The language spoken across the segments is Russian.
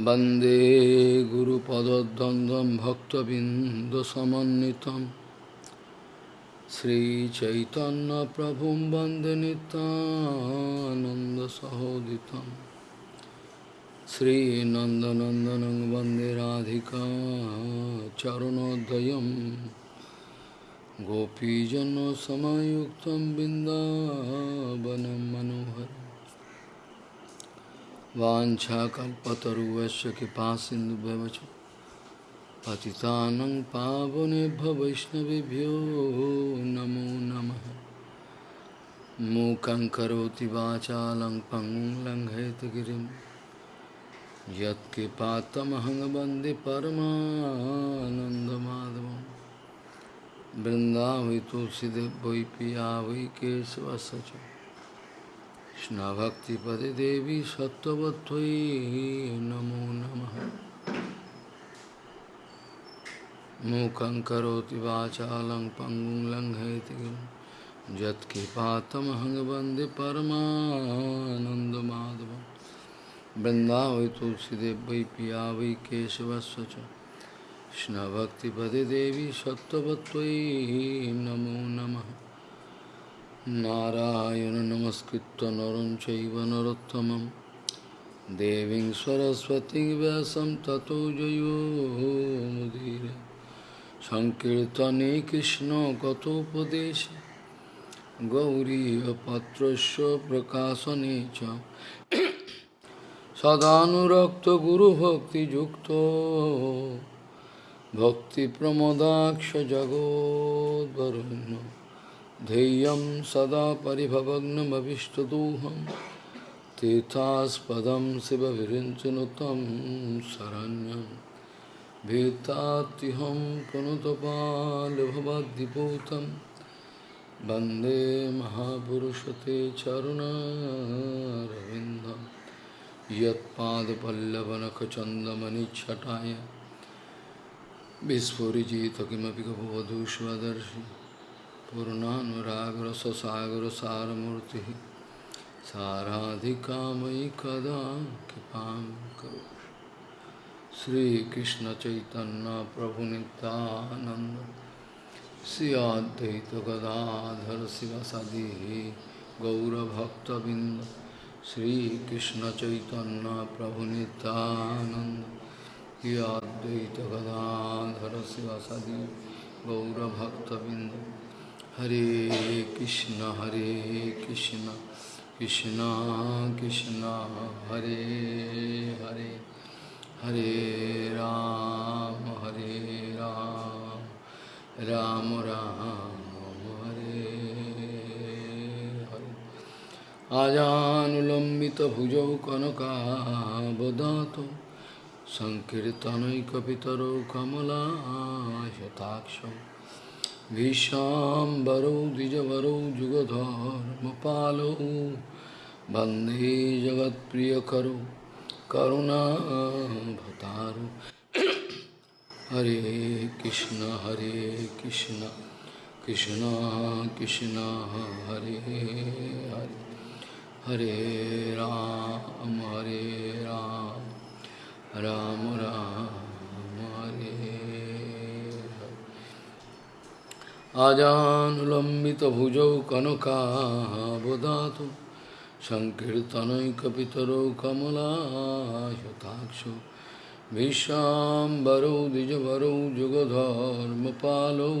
वन्दे गुरुपदद्वन्द्वं भक्तबिन्दुसमन्वितं श्रीचैतन्यप्रभुं वन्दे नितानन्दसहोदितं श्रीनन्दनन्दनं वन्दे राधिका चरणोदयं गोपीजनसमयुक्तं बिन्दावनं मनोहरम् वाञ्छाकल्पतरुवस्य कृपासिन्धुभ्यवच पतितानं पावनेभ्य वैष्णवेभ्यो नमो नमः। मूकं करोति वाचालं पङ्गुं लङ्घयतगिरिं यत्कृपातमहं वंदे परमानन्दमाधवं बृन्दावै तुलसीदेव वै पिया वै केशवस्य च कृष्णभक्तिपदे देवी सत्त्ववत्त्वयि नमो नमः मूकं करोति वाचालं पङ्गुं लङ्घयति यत्कृपातमहं वंदे परमानन्दमाधवं वृन्दावै तुलसीदेव वै पिया वै केशवस्य च कृष्णभक्तिपदे देवी सत्त्ववत्त्वयि नमो नमः नारायण नमस्कृत्य नरं चैव नरोत्तमं देवीं सरस्वतीं व्यासं ततो जयो मुदीर सङ्कीर्तने कृष्णकथोपदेशे गौरीयपत्रस्य प्रकाशने च सदानुरक्तगुरुभक्तियुक्तो भक्तिप्रमदाक्षजगोद्वरुण्य ध्येयं सदा परिभवग्नमभिष्टदोहं, तीर्थास्पदं शिवविरिञ्चनुतं शरण्यं। भीतात्युहं पुनुतपालभवद्दिपूतं वंदे महापुरुषते चरुणारविन्दं। यत्पादपल्लवनखचन्दमनिच्छटाय विस्फुरिजित किमपि गपवधूष्वदर्शि पूर्णानुरागरससागरसारमूर्तिः साराधिकामयि कदा कृपां करो श्रीकृष्णचैतन्यप्रभुनितानन्द श्री अद्वैतगदाधर शिवसदिः गौरभक्तबिन्द श्रीकृष्णचैतन्यप्रभुनितानन्द श्री अद्वैतगदाधर शिवसदि गौरभक्तबिन्द। हरे कृष्णा हरे कृष्णा कृष्णा कृष्णा, हरे हरे हरे राम हरे राम राम राम, हरे हरे। आजानुलम्बितभुजौ कनकावदातु सङ्कीर्तनैकपितरौ कमलाशताक्षौ। Shataksha. Vishambaro Dijavaro Bande Jagat Priyakaro Karuna Bhataru Hare Krishna Hare Krishna Krishna Krishna Hare Hare Hare Ram Hare Ram Ram Ram Hare आजानुलम्बितभुजौ कनकाबदातु सङ्कीर्तनैकपितरौ कमलायताक्षौ विश्वाम्बरौ द्विजवरौ, जुगधर्मपालौ,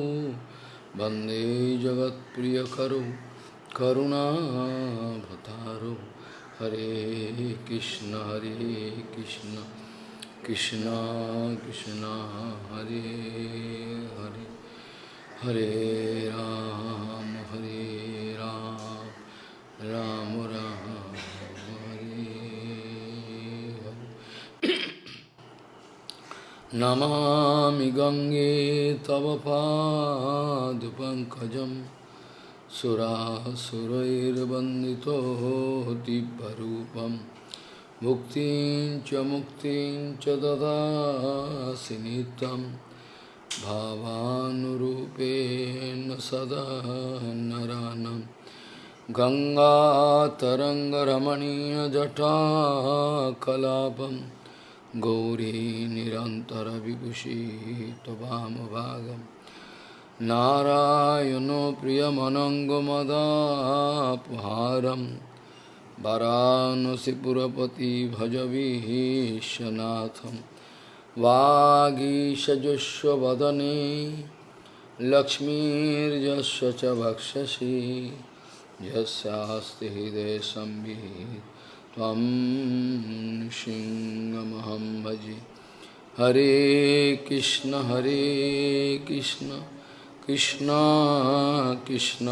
वंदे जगत्प्रियकरौ करुणाभतारौ हरे कृष्ण हरे कृष्ण कृष्ण कृष्ण, हरे हरे। हरे राम हरे राम राम राम, हरे नमामि गङ्गे तव पाद पंकज दिव्यरूपं। मुक्तिं च मुक्तिं च ददासि नित्यम्। भावानुरूपेण सदा नरानं गङ्गातरङ्गरमणीयजटाकलापं गौरी निरन्तरविभूषी त्ववामभागम् नारायणो प्रियमनङ्गमदापहारं। वरानसिपुरपति भजवीशनाथं वागीशजुष्वदने लक्ष्मीर्यस्य च वक्षसि। यस्यास्ति हृदयसंवित् त्वं सिंहमहं भजे। हरे कृष्ण हरे कृष्ण कृष्ण कृष्ण,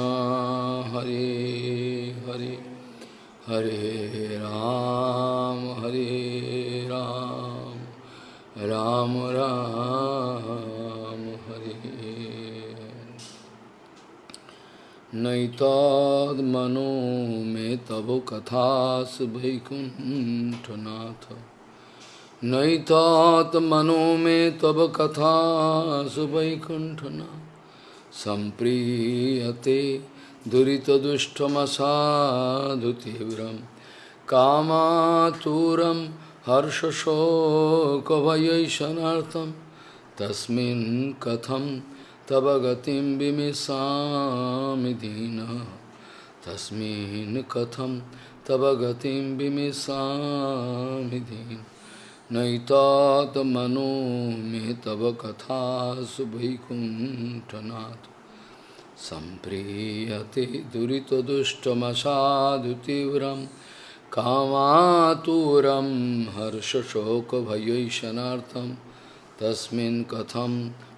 हरे हरे। हरे राम हरे राम। राम राम हरि। हरे नैताद्मनो में तब कथास वैकुंठनाथ नैतात्मनो में तब कथा सुकुंठना संप्रीयते दुरीतदुष्टमसाधु तीव्र कामातुरम हर्षशोकभयैषणार्थं तस्मिन् कथं तव गतिं विमिषामि दीनः। तस्मिन् कथं तव गतिं विमिषामि दीनः। नैतात्मनो मे तव कथासु वैकुण्ठनाथ सम्प्रीयते दुरितदुष्टमसाधुतीव्रं कामातुरं हर्षशोकभयैषणार्थं तस्मिन् कथं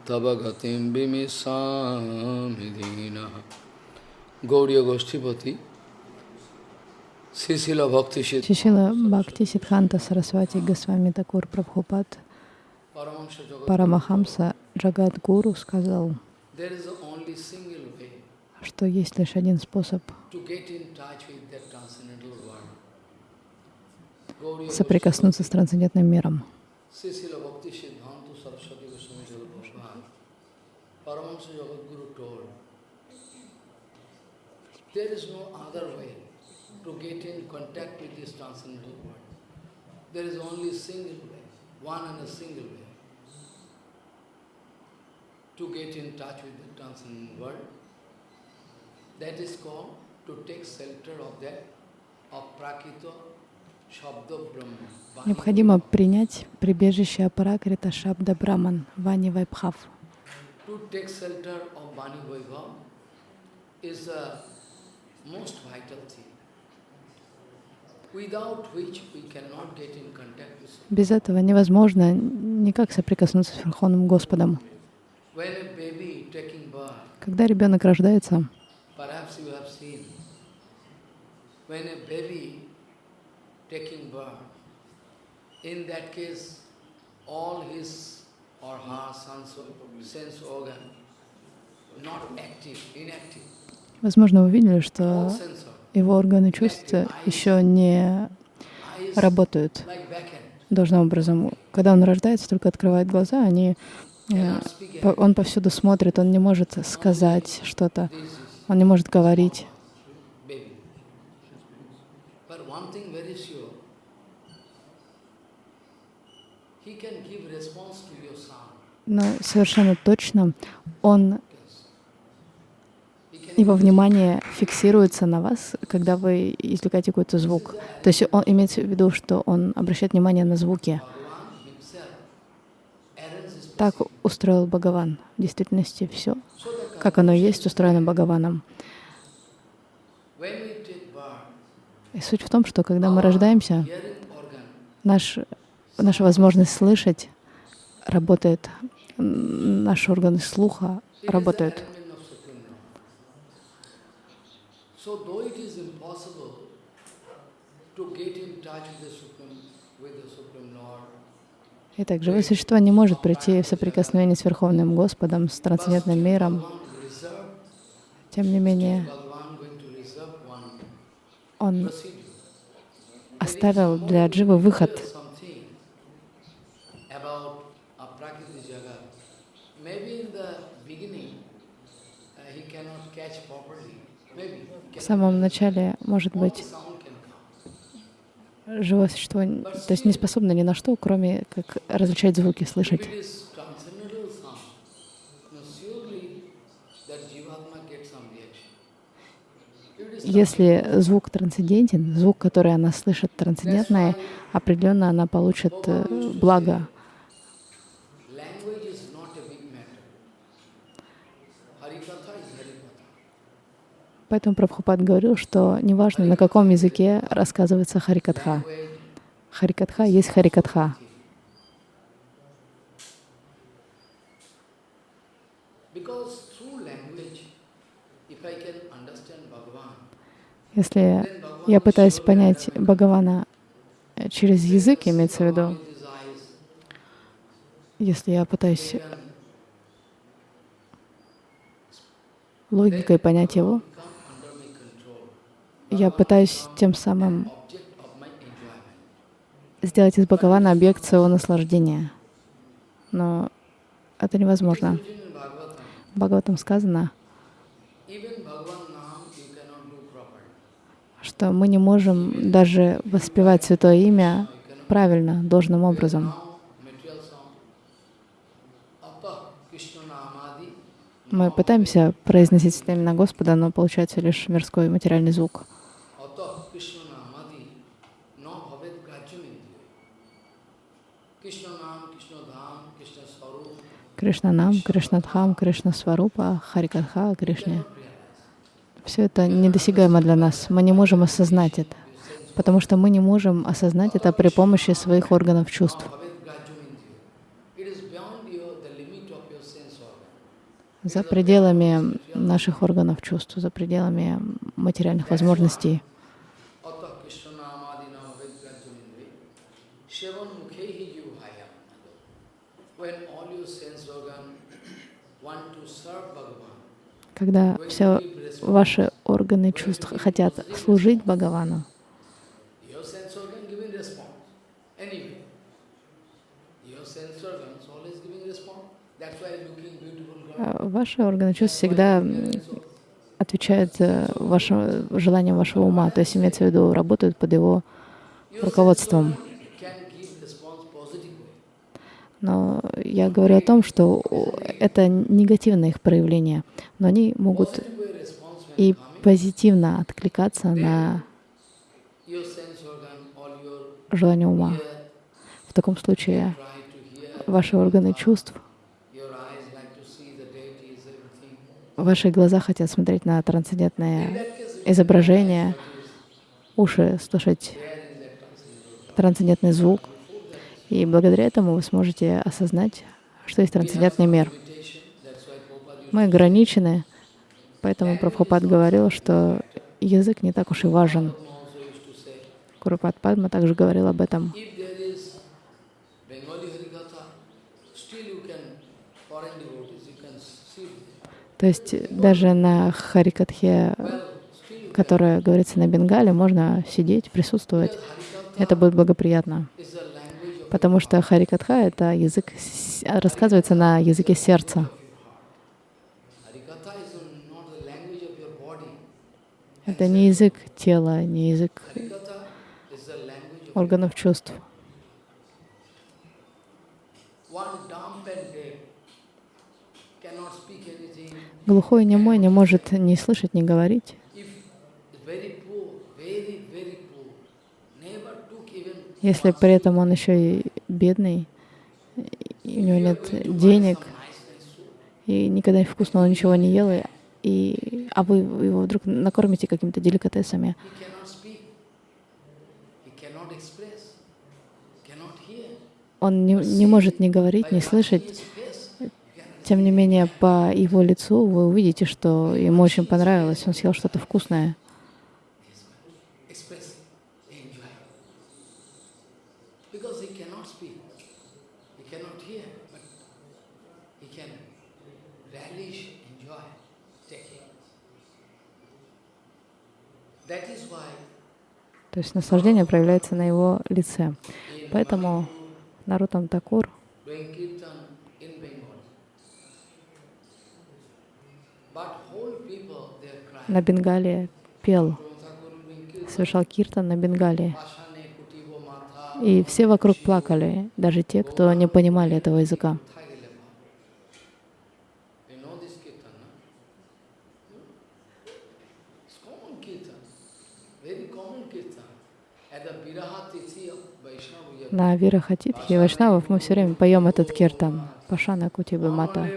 तव गतिं विमिषामि दीनः गौरीयगोष्ठीपति Сисила Бхакти Шишила Бхакти Сидханта Сарасвати Госвами Такур Прабхупад Парамахамса Джагат Гуру сказал, что есть лишь один способ соприкоснуться с трансцендентным миром. There is no other way to get in contact with this transcendental world. There is only single way, one and a single way to get in touch with the transcendental world. That is called to take shelter of that, of Prakita. Необходимо принять прибежище Апаракрита Шабда Браман, Вани Вайбхав. To take shelter of Vani Vaibhav is the most vital thing. Без этого невозможно никак соприкоснуться с Верховным Господом. Когда ребенок рождается, Возможно, вы видели, что его органы чувств еще не работают должным образом. Когда он рождается, только открывает глаза, они, э, он повсюду смотрит, он не может сказать что-то, он не может говорить. Но совершенно точно он его внимание фиксируется на вас, когда вы извлекаете какой-то звук. То есть он имеется в виду, что он обращает внимание на звуки. Так устроил Бхагаван. В действительности все, как оно есть, устроено Бхагаваном. И суть в том, что когда мы рождаемся, наш, наша возможность слышать работает, наши органы слуха работают. Итак, живое существо не может прийти в соприкосновение с Верховным Господом, с трансцендентным миром. Тем не менее, Он оставил для Дживы выход. Самом начале, может быть, живое существо, то есть не способно ни на что, кроме как различать звуки, слышать. Если звук трансцендентен, звук, который она слышит трансцендентный, определенно она получит э, благо. Поэтому Прабхупад говорил, что неважно, на каком языке рассказывается Харикатха. Харикатха есть Харикатха. Если я пытаюсь понять Бхагавана через язык, имеется в виду, если я пытаюсь логикой понять его, я пытаюсь тем самым сделать из Бхагавана объект своего наслаждения. Но это невозможно. В Бхагаватам сказано, что мы не можем даже воспевать Святое Имя правильно, должным образом. Мы пытаемся произносить имена Господа, но получается лишь мирской материальный звук. Кришна Нам, Кришна Дхам, Кришна Сварупа, Харикатха, Кришне. Все это недосягаемо для нас. Мы не можем осознать это, потому что мы не можем осознать это при помощи своих органов чувств. За пределами наших органов чувств, за пределами материальных возможностей. Когда все ваши органы чувств хотят служить Бхагавану, а ваши органы чувств всегда отвечают э, вашим желаниям вашего ума, то есть имеется в виду, работают под его руководством. Но я говорю о том, что это негативное их проявление, но они могут и позитивно откликаться на желание ума. В таком случае ваши органы чувств, ваши глаза хотят смотреть на трансцендентное изображение, уши слушать трансцендентный звук, и благодаря этому вы сможете осознать, что есть трансцендентный мир. Мы ограничены, поэтому Прабхупад говорил, что язык не так уж и важен. Курупад Падма также говорил об этом. То есть даже на Харикатхе, которая говорится на Бенгале, можно сидеть, присутствовать. Это будет благоприятно потому что Харикатха — это язык, рассказывается на языке сердца. Это не язык тела, не язык органов чувств. Глухой немой не может ни слышать, ни говорить. Если при этом он еще и бедный, и у него нет денег, и никогда вкусного ничего не ел, и, а вы его вдруг накормите какими-то деликатесами, он не, не может ни говорить, ни слышать. Тем не менее, по его лицу вы увидите, что ему очень понравилось, он съел что-то вкусное. То есть наслаждение проявляется на его лице. Поэтому Нарутам Такур на Бенгалии пел, совершал киртан на Бенгалии. И все вокруг плакали, даже те, кто не понимали этого языка. На Вирахатитхе Вайшнавов мы все время поем этот киртан. Пашана Кутиба Мата.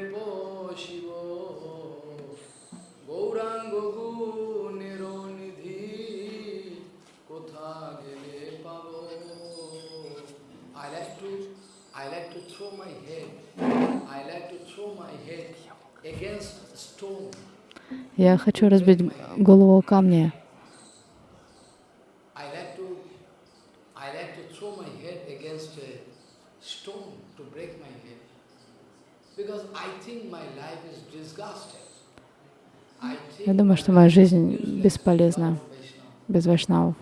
Я хочу разбить голову камня. Я думаю, что моя жизнь бесполезна без вайшнавов.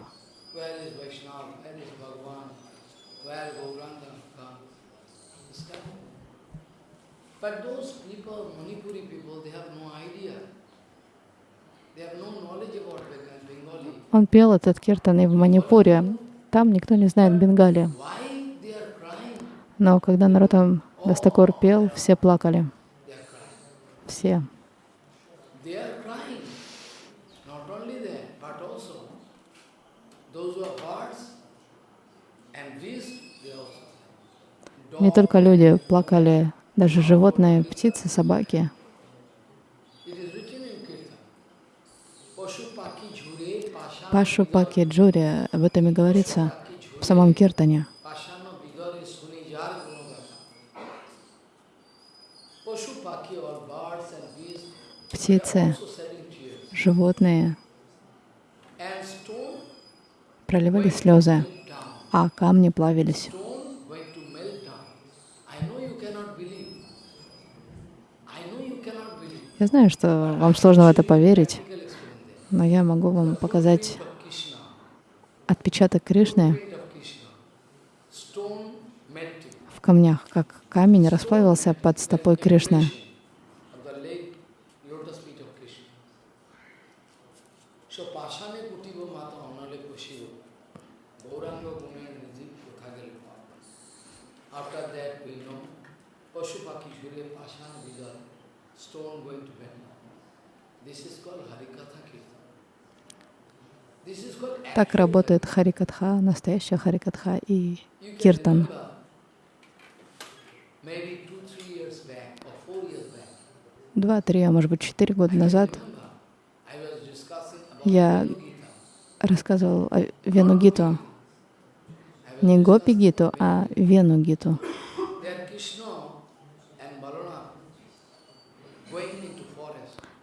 Он пел этот киртан и в Манипуре. Там никто не знает Бенгали. Но когда Наротам Дастакур пел, все плакали. Все. Не только люди плакали, даже животные, птицы, собаки. Пашу Паки Джури, об этом и говорится в самом Киртане. Птицы, животные проливали слезы, а камни плавились. Я знаю, что вам сложно в это поверить, но я могу вам показать отпечаток Кришны в камнях, как камень расплавился под стопой Кришны. Так работает Харикатха, настоящая Харикатха и Киртан. Два-три, а может быть, четыре года назад я рассказывал о Венугиту. Не Гопи Гиту, а Венугиту.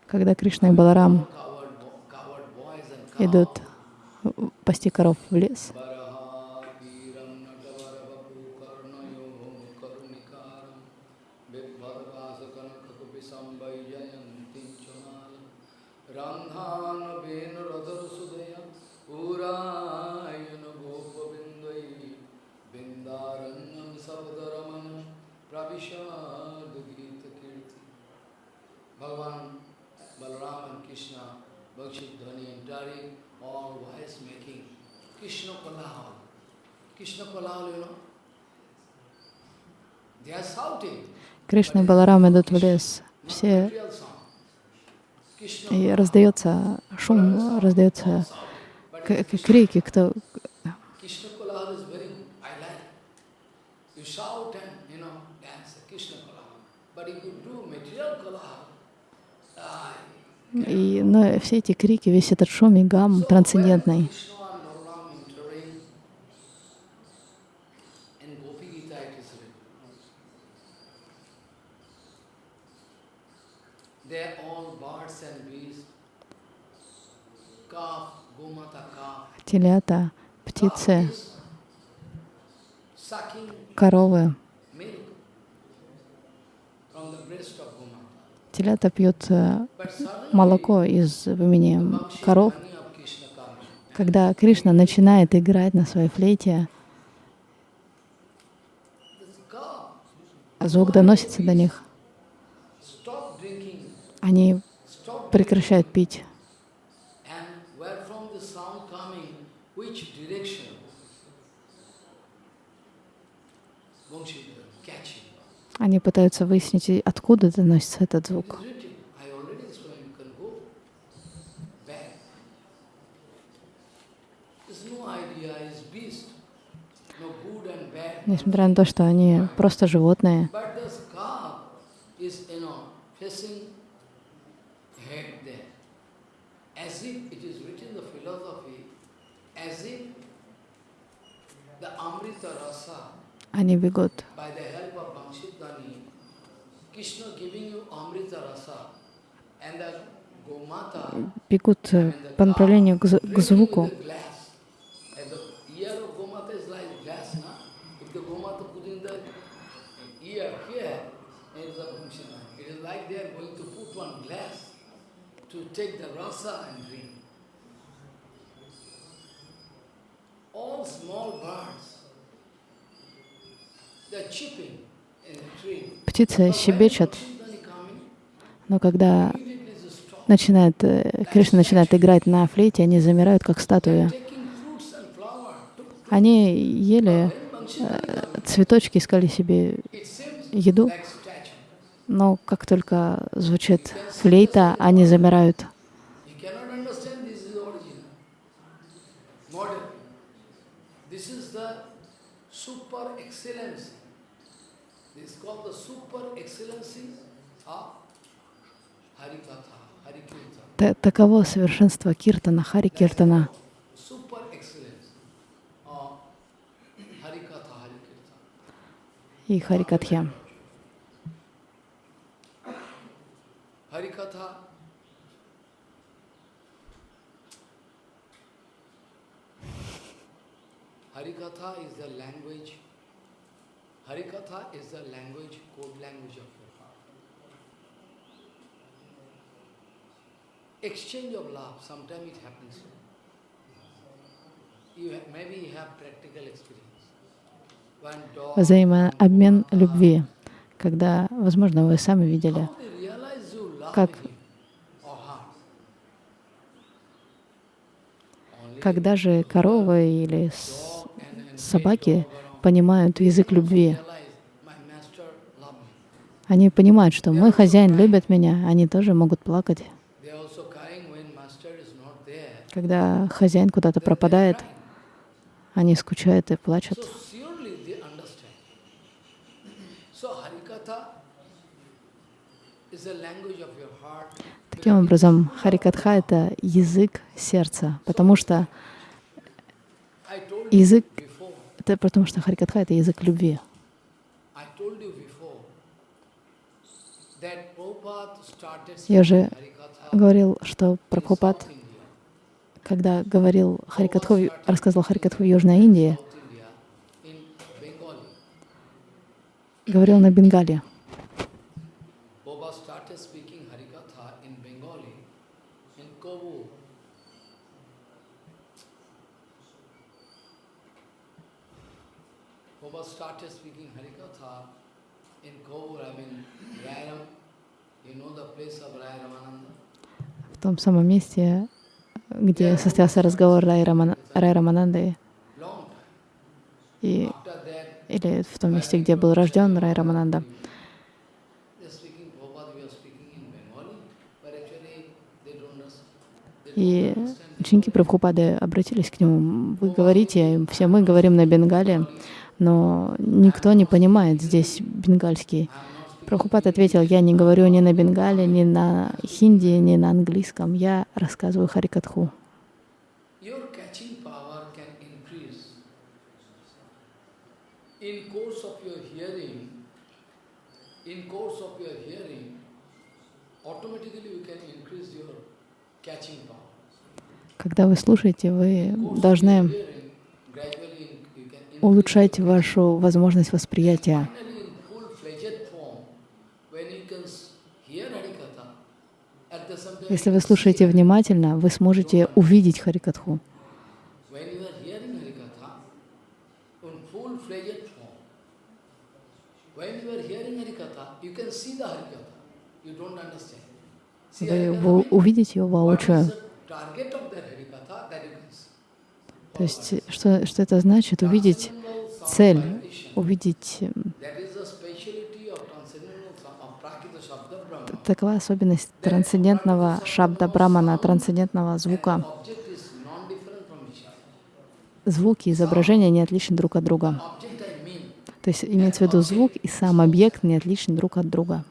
Когда Кришна и Баларам идут пасти коров в лес. Bhagavan Balaram and Krishna, Bhakshit Dhani entering all voice making. Krishna Kolahal. Krishna Kolahal, you know. They are shouting. Кришна и Баларам идут в лес. Все и раздается шум, раздается крики, кто И, но все эти крики, весь этот шум и гам трансцендентный. Телята, птицы, коровы. Телята пьют э, молоко из вымени коров. Когда Кришна начинает играть на своей флейте, звук доносится до них. Они прекращают пить. Они пытаются выяснить, откуда доносится этот звук. Несмотря на то, что они просто животные, они бегут. Бегут по направлению к, к звуку. the rasa and drink. All small birds, they're chipping. Птицы щебечут, но когда начинает, Кришна начинает играть на флейте, они замирают, как статуи. Они ели цветочки, искали себе еду, но как только звучит флейта, они замирают. Таково совершенство киртана, хари киртана. И харикатхя. Harikatha Harikatha is the language Harikatha is the language, code language of your heart. Exchange of love, sometimes it happens. You have, maybe you have practical experience. Взаимообмен любви, когда, возможно, вы сами видели как когда же коровы или собаки понимают язык любви, они понимают, что мой хозяин любит меня, они тоже могут плакать. Когда хозяин куда-то пропадает, они скучают и плачут. Таким образом, Харикатха — это язык сердца, потому что язык, это потому что Харикатха — это язык любви. Я уже говорил, что Прабхупад, когда говорил Харикатху, рассказывал Харикатху в Южной Индии, говорил на Бенгале. В том самом месте, где состоялся разговор Рай, Раман, Рай Рамананды, и, или в том месте, где был рожден Рай Рамананда. И ученики Прабхупады обратились к нему. Вы говорите, все мы говорим на бенгале, но никто не понимает здесь бенгальский. Прабхупад ответил, я не говорю ни на бенгале, ни на хинди, ни на английском. Я рассказываю Харикатху. Когда вы слушаете, вы должны улучшать вашу возможность восприятия. Если вы слушаете внимательно, вы сможете увидеть Харикатху. Вы, вы увидите его воочию. То есть, что, что это значит? Увидеть цель, увидеть Такова особенность трансцендентного шабда брамана, трансцендентного звука. Звуки, изображения не отличны друг от друга. То есть имеется в виду звук и сам объект не отличны друг от друга.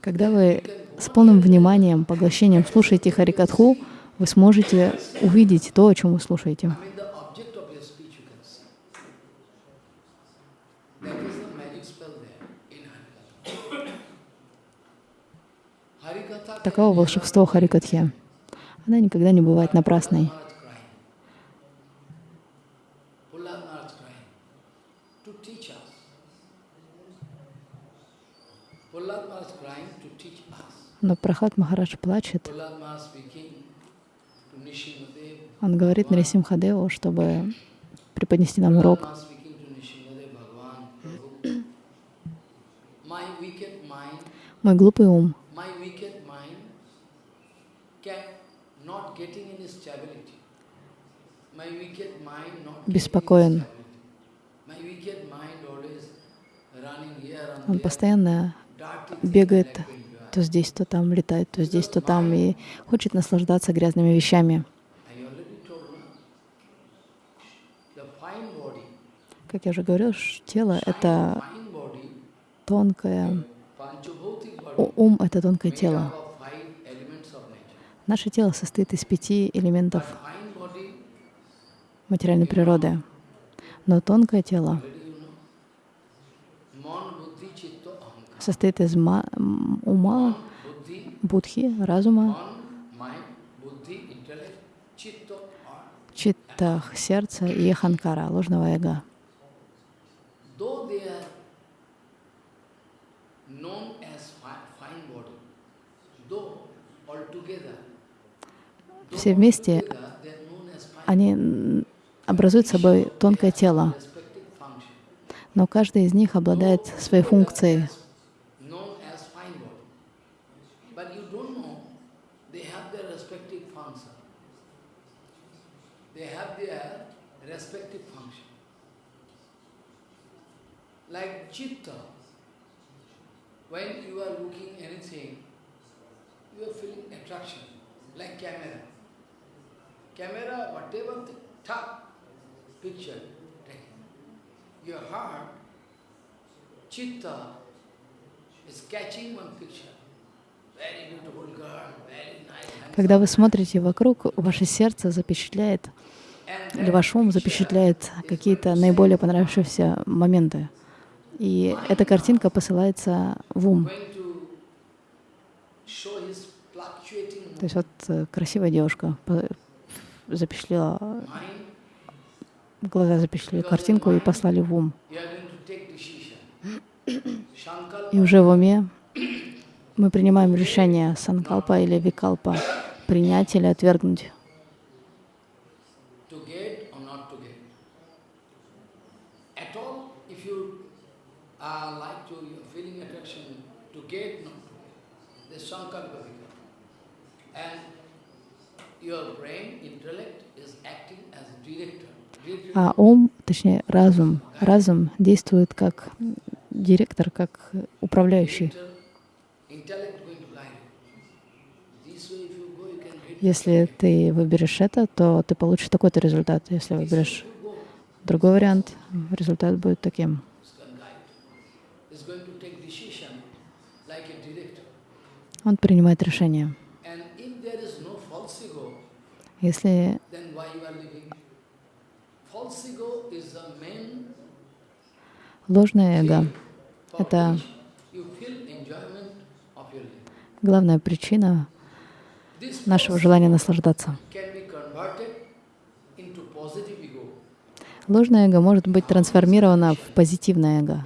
Когда вы с полным вниманием, поглощением слушаете Харикатху, вы сможете увидеть то, о чем вы слушаете. Таково волшебство Харикатхи. Она никогда не бывает напрасной. Но Прохлад Махарадж плачет. Он говорит Нарисимхадеву, чтобы преподнести нам урок. Мой глупый ум беспокоен. Он постоянно бегает то здесь, то там, летает то здесь, то там и хочет наслаждаться грязными вещами. Как я уже говорил, тело — это тонкое, ум — это тонкое тело. Наше тело состоит из пяти элементов материальной природы. Но тонкое тело состоит из ума, будхи, разума, читта, сердца и ханкара, ложного эго. Все вместе они образуют собой тонкое тело, но каждый из них обладает своей функцией. Chitta, when you are looking anything, you are feeling attraction, like camera. Camera, whatever the top picture taken. Your heart, chitta, is catching one picture. Когда вы смотрите вокруг, ваше сердце запечатляет, или ваш ум запечатляет какие-то наиболее понравившиеся моменты. И эта картинка посылается в ум. То есть вот э, красивая девушка запечатлела, глаза запечатлели картинку и послали в ум. И уже в уме мы принимаем решение санкалпа или викалпа, принять или отвергнуть. А ум, точнее разум, разум действует как директор, как управляющий. Если ты выберешь это, то ты получишь такой-то результат. Если выберешь другой вариант, результат будет таким. Он принимает решение. Если ложное эго — это главная причина нашего желания наслаждаться. Ложное эго может быть трансформировано в позитивное эго.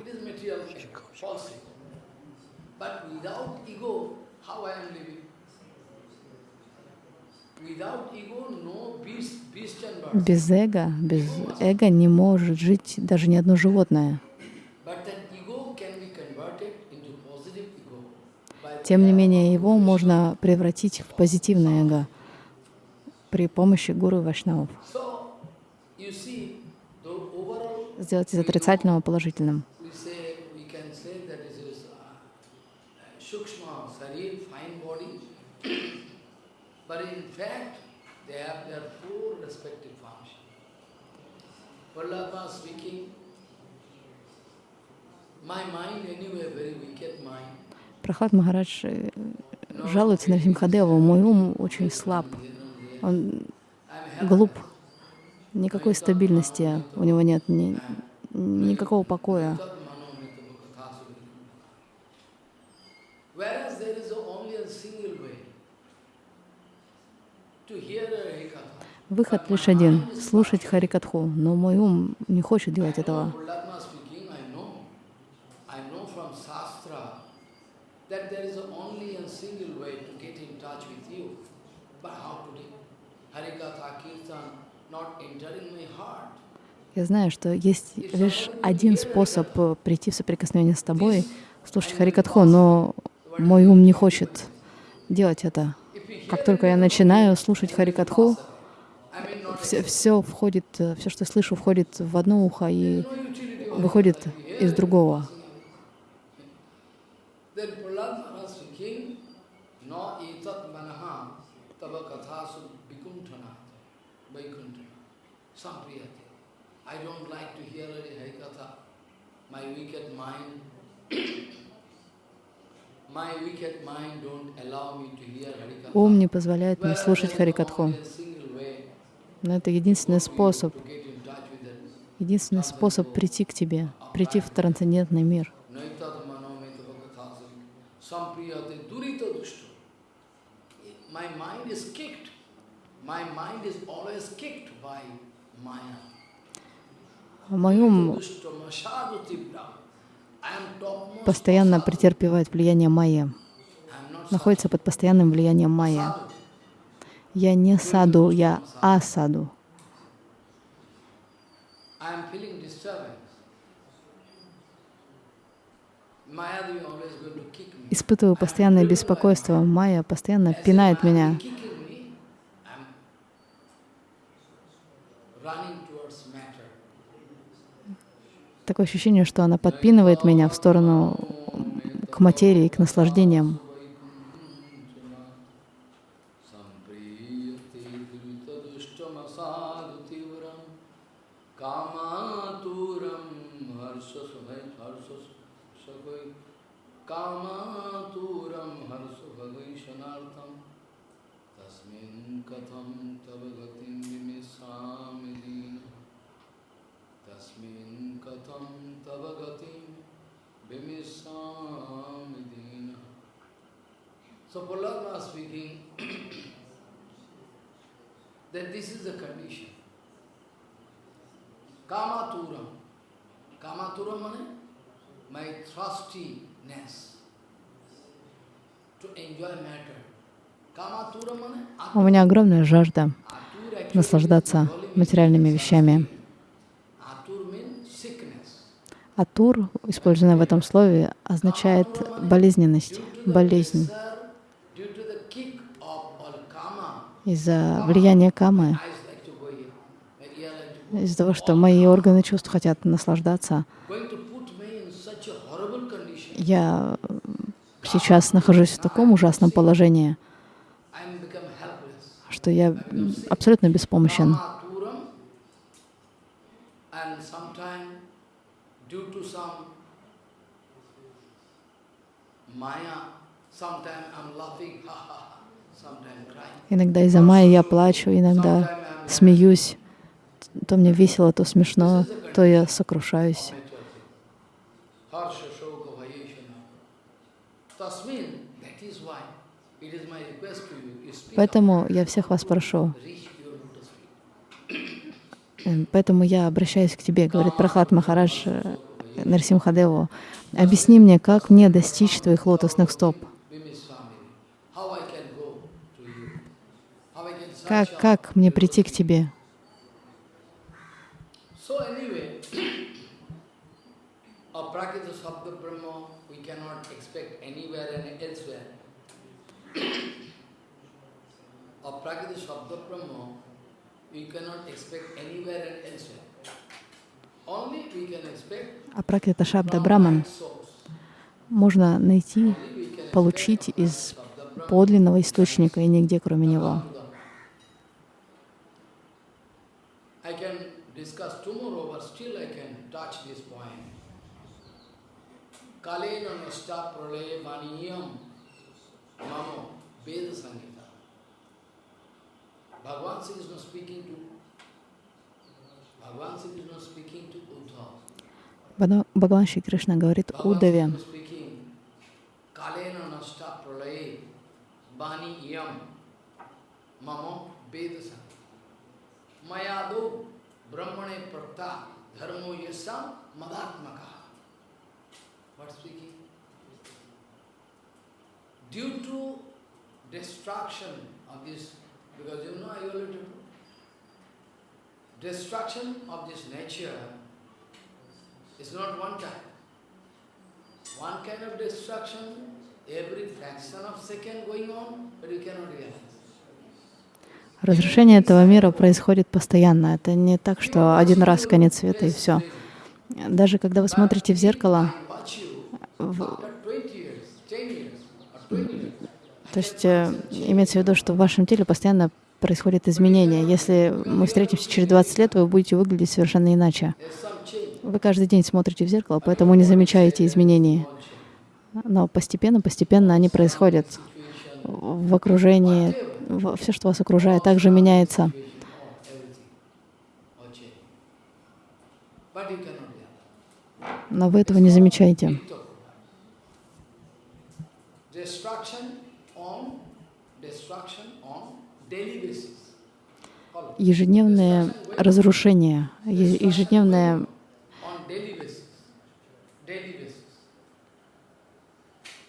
Без эго, без эго не может жить даже ни одно животное. Тем не менее, его можно превратить в позитивное эго при помощи гуру и вайшнавов. Сделать из отрицательного положительным. Vallabha speaking, my mind anyway very wicked mind. Прохлад Махарадж э, жалуется на Симхадеву. Мой ум очень слаб. Он глуп. Никакой стабильности у него нет, ни, никакого покоя. Выход лишь один — слушать Харикатху, но мой ум не хочет делать этого. Я знаю, что есть лишь один способ прийти в соприкосновение с тобой, слушать Харикатху, но мой ум не хочет делать это. Как только я начинаю слушать Харикатху, все, все входит, все, что слышу, входит в одно ухо и выходит из другого. Ум не позволяет мне слушать Харикатху. Но это единственный способ, единственный способ прийти к тебе, прийти в трансцендентный мир. Мой ум постоянно претерпевает влияние майя, находится под постоянным влиянием майя. Я не саду, я асаду. Испытываю постоянное беспокойство. Майя постоянно пинает меня. Такое ощущение, что она подпинывает меня в сторону к материи, к наслаждениям. That this is the condition. Kamaturam. Kamaturam means my thirstiness to enjoy matter. У меня огромная жажда наслаждаться материальными вещами. Атур, использованное в этом слове, означает болезненность, болезнь. Из-за влияния камы, из-за того, что мои органы чувств хотят наслаждаться, я сейчас нахожусь в таком ужасном положении, что я абсолютно беспомощен. Sometimes I'm laughing, ha ha. Иногда из-за Майи я плачу, иногда смеюсь. То мне весело, то смешно, то я сокрушаюсь. Поэтому я всех вас прошу. Эм, поэтому я обращаюсь к тебе, говорит Прохлад Махарадж э, Нарсимхадеву. Объясни мне, как мне достичь твоих лотосных стоп. Как, как мне прийти к тебе? Aprakita Шабда Браман можно найти, получить из подлинного источника и нигде, кроме него. I can discuss tomorrow, but still I can touch this point. Kalena nasta pralaya vaniyam mamo Veda Sangita. Bhagavan Sri Krishna speaking to Bhagavan Sri Krishna speaking to Uddhava. Бада- Бхагаван Шри Кришна говорит Удаве, Kalena nasta pralaya vaniyam mamo Veda Sangita. मयादो ब्रह्मणे प्रक्ता धर्मो ये सब मदात्मक due to distraction of this because you know I वो distraction of this nature is not one time one kind of distraction every fraction of second going on but you can not realise разрушение этого мира происходит постоянно. Это не так, что один раз конец света и все. Даже когда вы смотрите в зеркало, в- After 20 years, 10 years, or 20 years, то есть э, имеется в виду, что в вашем теле постоянно происходят изменения. Если мы встретимся через 20 лет, вы будете выглядеть совершенно иначе. Вы каждый день смотрите в зеркало, поэтому не замечаете изменений. Но постепенно, постепенно они происходят в окружении. Все, что вас окружает, также меняется. Но вы этого не замечаете. Big talk. Destruction on destruction on daily basis. Follow. Ежедневное разрушение, е- ежедневное on daily basis. Daily basis.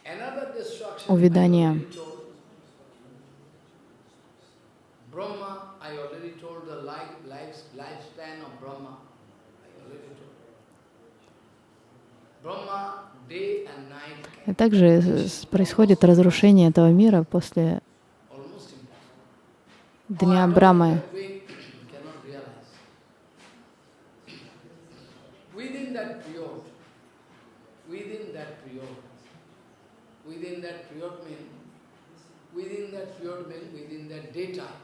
Another destruction Увядание. I already told. Brahma, I already told the life, life, lifespan of Brahma. И также происходит разрушение этого мира после. Дня Oh, Брамы. that we cannot realize. Within that period, within that period, within that period mean, within that period mean, within that daytime,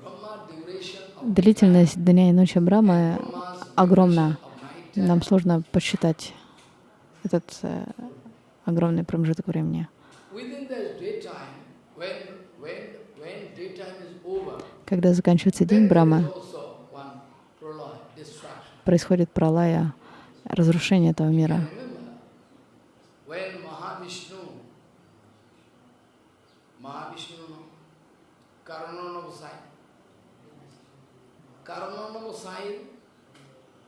Brahma duration of Длительность дня и ночи Brahma's огромна. Нам сложно посчитать этот э, огромный промежуток времени. Когда заканчивается день Брамы, происходит пралая, разрушение этого мира. Remember, when Mahavishnu, Mahavishnu, Karananavasai, Karananavasai, Karananavasai is the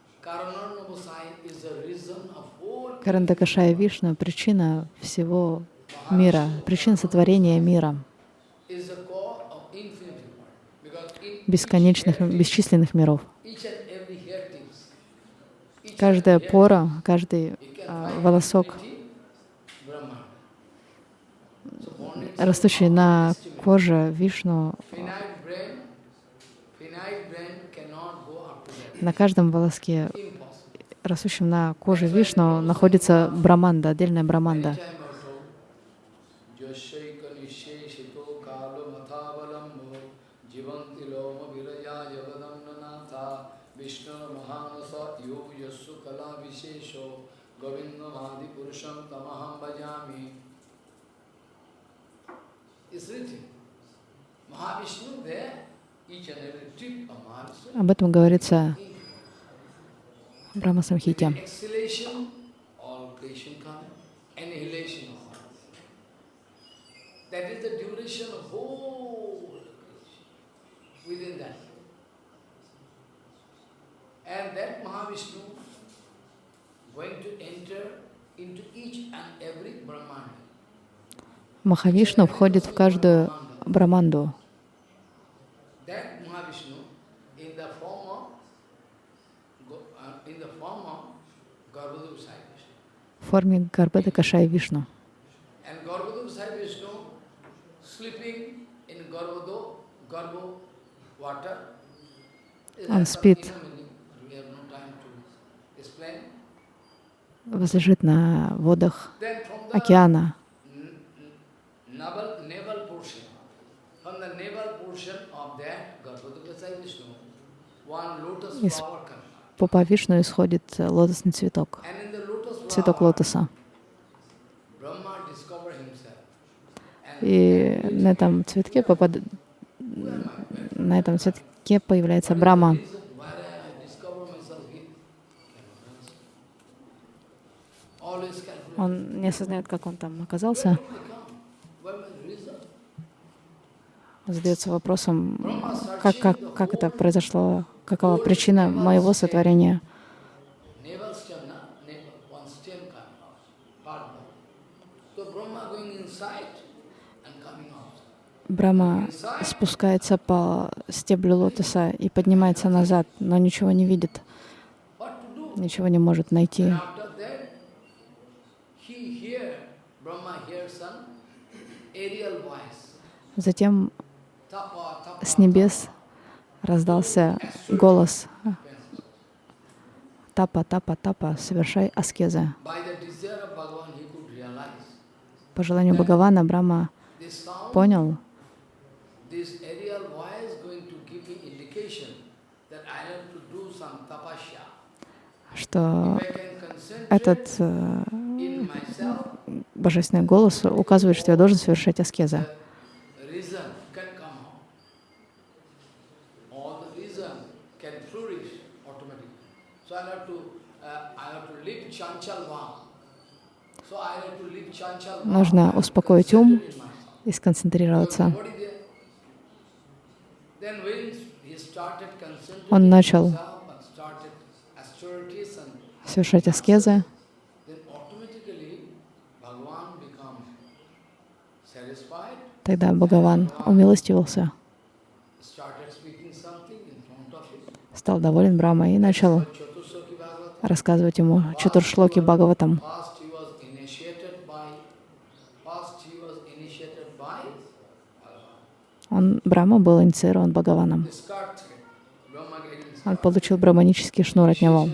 reason of whole Карандакашая Вишна — причина всего мира, причина сотворения мира, бесконечных, бесчисленных миров. Каждая пора, каждый а, волосок, растущий на коже Вишну, Finite brain, finite brain cannot go up to that. На каждом волоске, растущем на коже Вишну, находится браманда, отдельная браманда. It's written. Mahavishnu there, Об этом говорится в Брахма Самхите. Exhalation, all creation coming. Annihilation, all. That is the duration of whole creation. Within that. And that Mahavishnu going to enter into each and every Brahmanda. Махавишну входит в каждую браманду. That Mahavishnu in the form of Go- uh, in the form of Garbhodav Sai Vishnu. в форме Гарбеда Кашая Вишну. Он спит, возлежит на водах океана. Из пупа Вишну исходит лотосный цветок, цветок лотоса. И на этом цветке попад... на этом цветке появляется Брама. Он не осознает, как он там оказался. Задается вопросом, как, как, как это произошло, какова причина моего сотворения. Брахма спускается по стеблю лотоса и поднимается назад, но ничего не видит, ничего не может найти. Затем с небес раздался голос «Тапа, тапа, тапа, совершай аскезы». По желанию Бхагавана Брахма понял, что этот э, божественный голос указывает, что я должен совершать аскезы. Нужно успокоить ум и сконцентрироваться. Он начал совершать аскезы, тогда Бхагаван умилостивился, стал доволен Брахмой и начал рассказывать ему Чатуршлоки Бхагаватам. Он, Брахма был инициирован Бхагаваном. Он получил браманический шнур от него.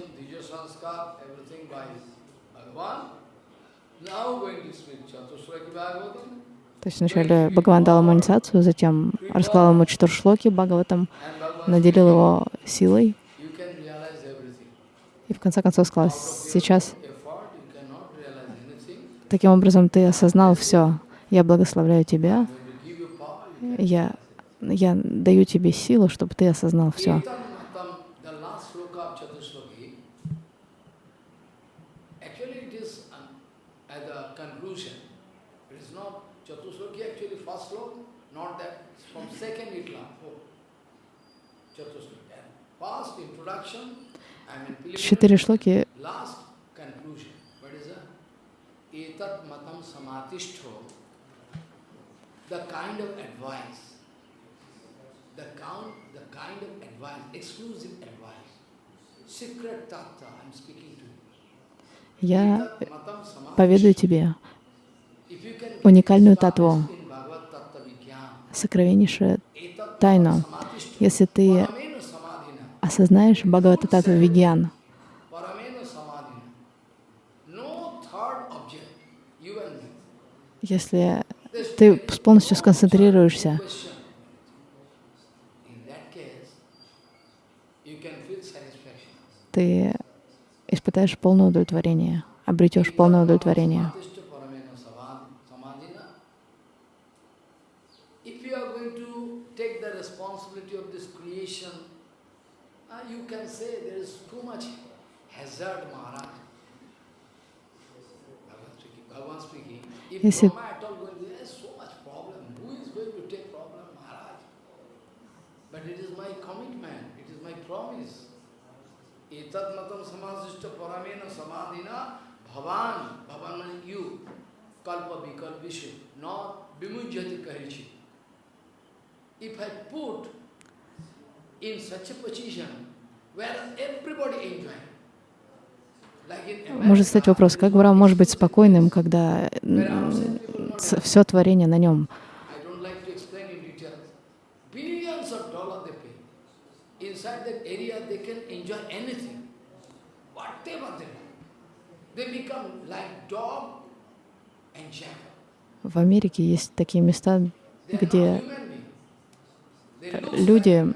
То есть вначале Бхагаван дал ему инициацию, затем рассказал ему Чатуршлоки Бхагаватам, наделил его силой. И в конце концов сказал, сейчас таким образом ты осознал все. Я благословляю тебя. Я, я даю тебе силу, чтобы ты осознал все. Четыре шлоки the kind of advice, the count, the kind of advice, exclusive advice, secret tattva I'm speaking to you. Я поведаю тебе уникальную татву, сокровеннейшую тайну. Если ты осознаешь Бхагавата Татва Вигьян, если ты полностью сконцентрируешься, ты испытаешь полное удовлетворение, обретешь полное удовлетворение. Если Tatmatam samasishta paramena samadhina bhavan, bhavan means you, kalpa vikalpishu, not vimujyati karichi. If I put in such a position where everybody enjoying, Может стать вопрос, как Брам может быть спокойным, когда все творение на нем of dollars they pay. Inside that area they can enjoy anything, whatever they want. They become like dog and jackal. В Америке есть такие места, где люди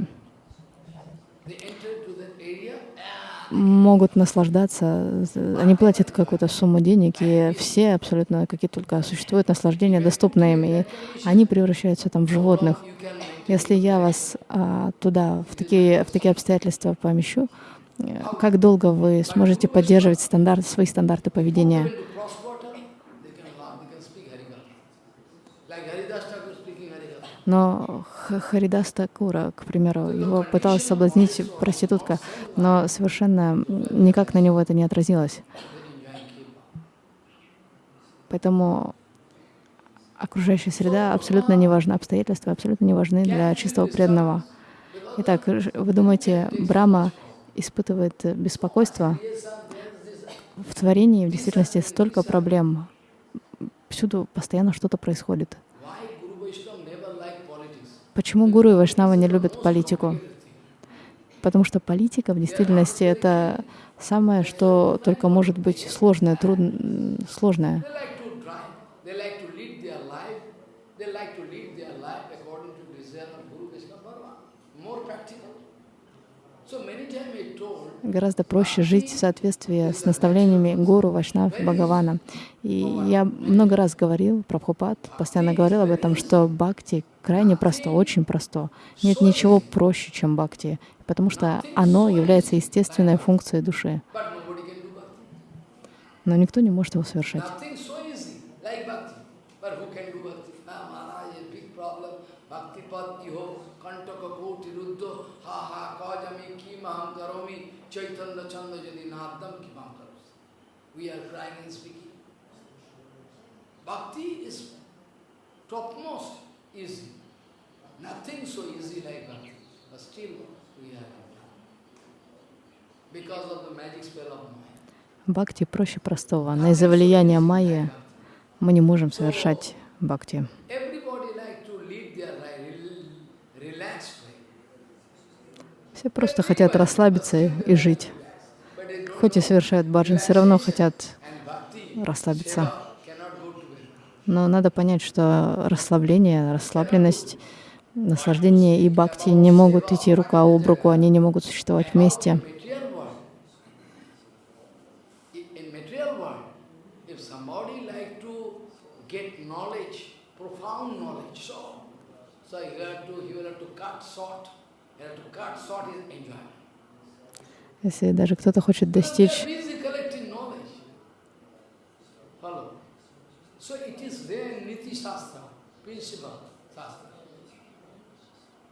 могут наслаждаться, они платят какую-то сумму денег, и все абсолютно, какие только существуют наслаждения, доступны им, и они превращаются там в животных. Если я вас а, туда, в такие, в такие обстоятельства помещу, как долго вы сможете поддерживать стандарт, свои стандарты поведения? Но Харидас Такура, к примеру, его пыталась соблазнить проститутка, но совершенно никак на него это не отразилось. Поэтому окружающая среда абсолютно не важна, обстоятельства абсолютно не важны для чистого преданного. Итак, вы думаете, Брама испытывает беспокойство? В творении в действительности столько проблем. Всюду постоянно что-то происходит. Почему гуру и вайшнава не любят политику? Потому что политика в действительности это самое, что только может быть сложное, трудно, сложное. They like to drive, they like to lead their life, they like to lead their life according to desire of Guru Vaishnava Bhagavan. More practical. So many times I told, Гораздо проще жить в соответствии с наставлениями гуру, вайшнав, Бхагавана. И я много раз говорил, Прабхупад постоянно говорил об этом, что бхакти крайне просто, очень просто. Нет ничего проще, чем бхакти, потому что оно является естественной функцией души. Но никто не может его совершать. Nothing so easy, like bhakti. But who can do bhakti? Ah, Maharaj, a big problem. Bhakti pad iho, kantaka koti ruddho, ha ha, kajami kim aham karomi, chaitanya chanda jadi nadam kim aham karomi. We are crying and speaking. Bhakti is topmost easy. Nothing so easy like bhakti. But still we are because of the magic spell of Maya. Бхакти проще простого. Но из-за влияния майи мы не можем совершать бхакти. Everybody like to lead their life, rel- relaxed life. Все просто хотят расслабиться и, жить. Хоть и совершают баджан, все равно хотят расслабиться. Но надо понять, что расслабление, расслабленность, наслаждение и бхакти не могут идти рука об руку, они не могут существовать вместе. So, Если даже кто-то хочет достичь.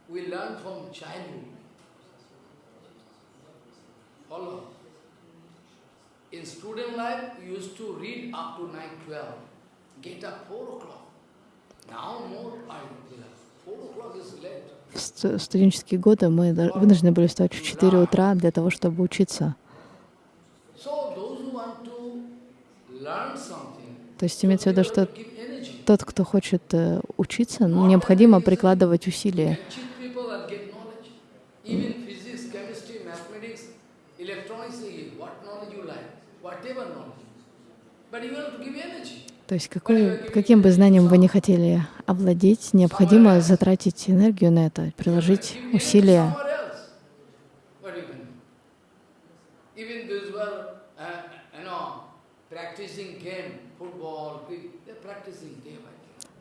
We learn from childhood. Follow. In student life, we used to read up to 9, 12. Get up 4 o'clock. Now more early. 4 o'clock is late. в ст- студенческие годы, мы вынуждены были встать в 4 утра для того, чтобы учиться. То есть имеется в виду, что тот, кто хочет э, учиться, ну, необходимо прикладывать усилия. Eh. But you have to give energy. То есть какой, каким бы знанием вы не хотели овладеть, необходимо затратить энергию на это, приложить усилия.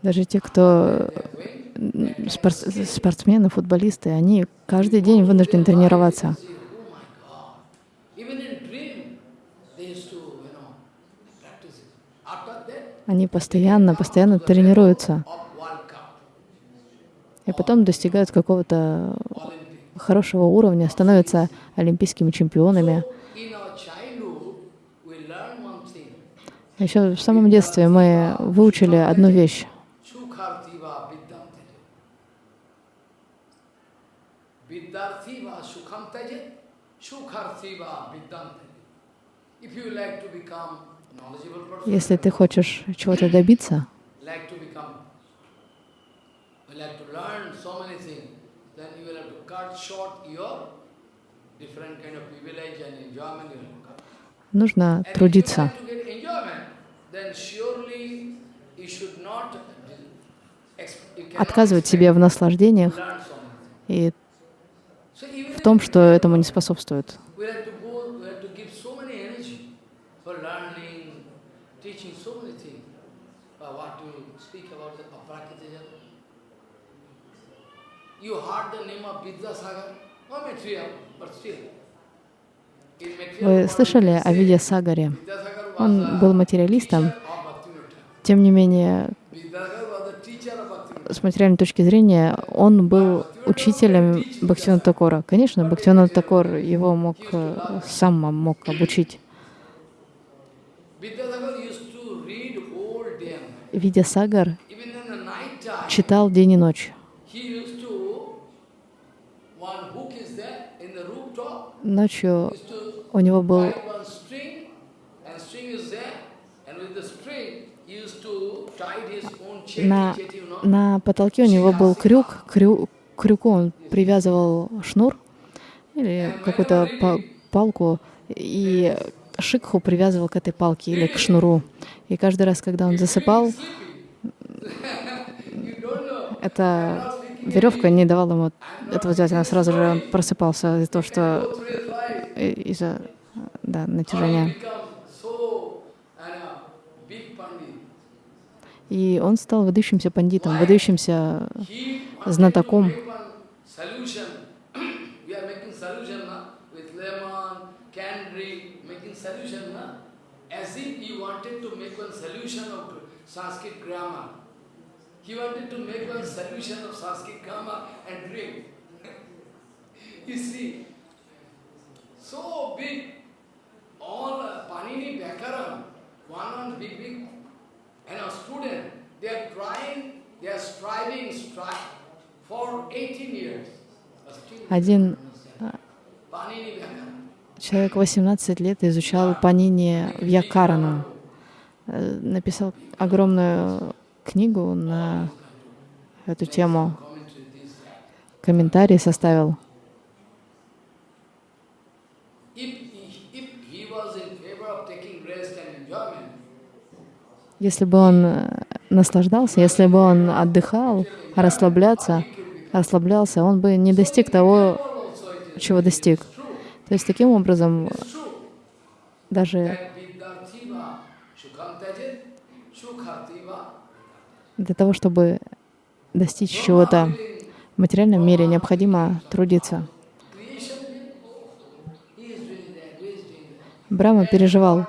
Даже те, кто They're going, м, спор- спортсмены, футболисты, они каждый день вынуждены тренироваться. see, oh my God. Even in dream, they used to, you know, practice it. After that, Они постоянно, постоянно тренируются. И потом достигают какого-то хорошего уровня, становятся олимпийскими чемпионами. Еще в самом детстве мы выучили одну вещь. Если ты хочешь чего-то добиться. Нужно трудиться. Отказывать себе в наслаждениях и в том, что этому не способствует. we have to go, we have to give so many energy for learning, teaching so many things. But what to speak about the Aprakita Jagat? You heard the name of Vidyasagar, no material, but still. Вы слышали о Виде Сагаре? Он был материалистом, тем не менее, с материальной точки зрения, он был учителем Бхактивинода Такора. Конечно, Бхактивинод Такор его мог, э, сам мог обучить. Видя Сагар читал день и ночь. he used to, one hook is there in the rooftop, Ночью used to у него был tie one string, and string is there, and with the string, he used to tie his own chetty, на, на потолке у него был крюк, крю, крюку он привязывал шнур или какую-то па- палку, и шикху привязывал к этой палке или к шнуру. И каждый раз, когда он засыпал, эта веревка не давала ему этого сделать. Она сразу же просыпался из-за того, что э, из-за да, натяжения. И он стал выдающимся пандитом, выдающимся знатоком. Sanskrit grammar. He wanted to make one solution of Sanskrit grammar and drink. you see, so big, all uh, Panini Bhakaram, one one big big and a student, they are trying, they are striving, strive for 18 years. Один человек 18 лет изучал Панини Вьякарану, Э, написал огромную книгу на эту тему, комментарий составил. Если бы он э, наслаждался, если бы он отдыхал, расслабляться, расслаблялся, он бы не достиг того, чего достиг. То есть таким образом true даже для того, чтобы достичь чего-то в материальном мире, необходимо трудиться. Брахма переживал,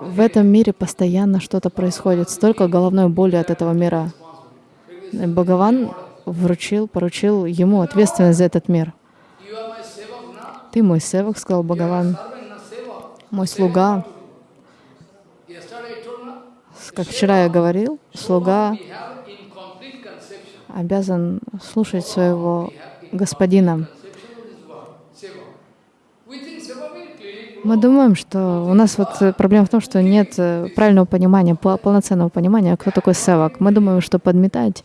в этом мире постоянно что-то происходит, столько головной боли от этого мира. Бхагаван вручил, поручил ему ответственность за этот мир. Ты мой севак, сказал Бхагаван, мой слуга. Yesterday I told now, Как вчера я говорил, слуга обязан слушать своего господина. Мы думаем, что у нас вот э, проблема в том, что нет э, правильного понимания, пол- полноценного понимания, кто такой севак. Мы думаем, что подметать,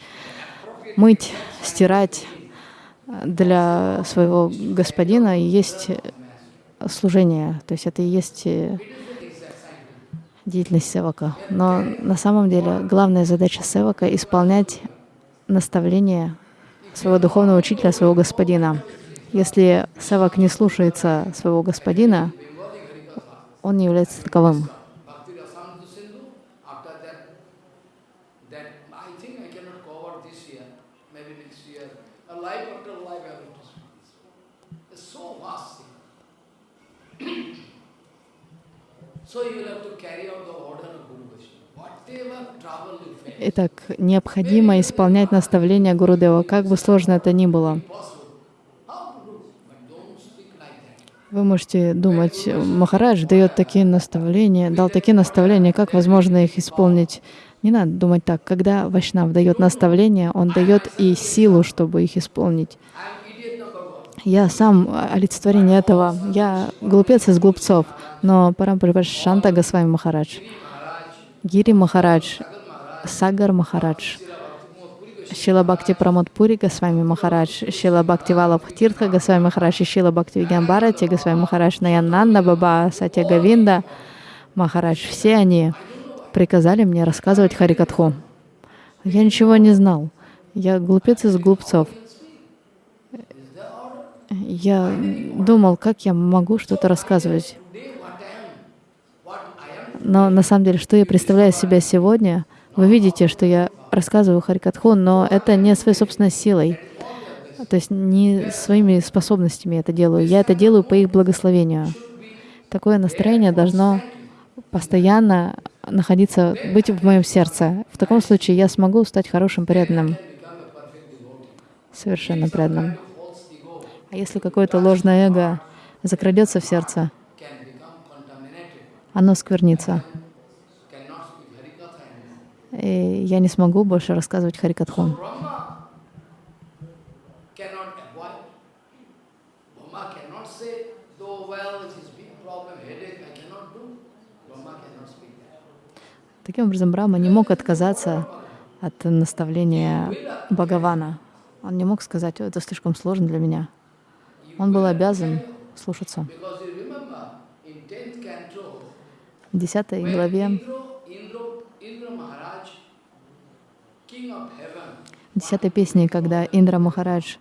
мыть, стирать э, для своего господина есть служение, то есть это и есть деятельность севака. Но на самом деле главная задача севака — исполнять наставления своего духовного учителя, своего господина. Если севак не слушается своего господина, он не является таковым. Bhakti Rasamrita Sindhu. After that, that I think I cannot cover this year, maybe next year. A life after life I have to speak this. It's so vast thing. so you will have to carry out the order of Guru Vaishnava. Whatever trouble you face, Итак, необходимо исполнять наставления Гурудева, как бы сложно это ни было. Вы можете думать, Махарадж дает такие наставления, дал такие наставления, как возможно их исполнить. Не надо думать так. Когда Вайшнав дает наставления, он дает и силу, чтобы их исполнить. I am idiot number one. Я сам олицетворение этого. Я глупец из глупцов. Но Парампара Шанта Госвами Махарадж, Гири Махарадж, Сагар Махарадж, Шила Бхакти Пури Госвами Махарадж, Шила Бхакти Валабх Тиртха Госвами Махарадж Шила Бхакти Вигамбарати Госвами Махарадж, Наянанда Баба, Сатя Гавинда Махарадж, все они приказали мне рассказывать Харикатху. Я ничего не знал. Я глупец из глупцов. Я думал, как я могу что-то рассказывать. Но на самом деле, что я представляю себя сегодня, вы видите, что я рассказываю Харикатху, но это не своей собственной силой, то есть не своими способностями это делаю. Я это делаю по их благословению. Такое настроение должно постоянно находиться, быть в моем сердце. В таком случае я смогу стать хорошим преданным, совершенно преданным. А если какое-то ложное эго закрадется в сердце, оно сквернится. И я не смогу больше рассказывать Харикатху. Таким образом, Брахма не мог отказаться от наставления Бхагавана. Он не мог сказать, это слишком сложно для меня. Он был обязан слушаться. В десятой главе, в десятой песне, когда Индра Махарадж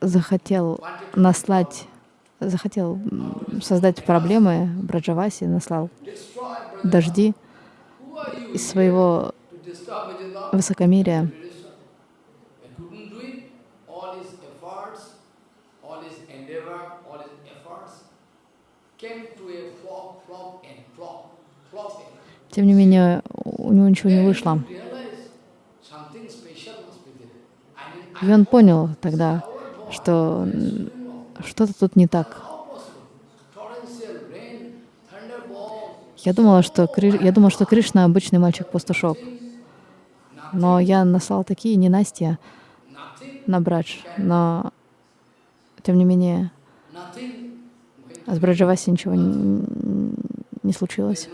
захотел наслать захотел создать проблемы Браджаваси, наслал дожди из своего высокомерия. Тем не менее, у него ничего не вышло. И он понял тогда, что что-то тут не так. Я думала, что, я думала, что Кришна обычный мальчик-пастушок. Но я наслал такие ненастья на Брадж. Но, тем не менее, с Браджаваси ничего не, случилось.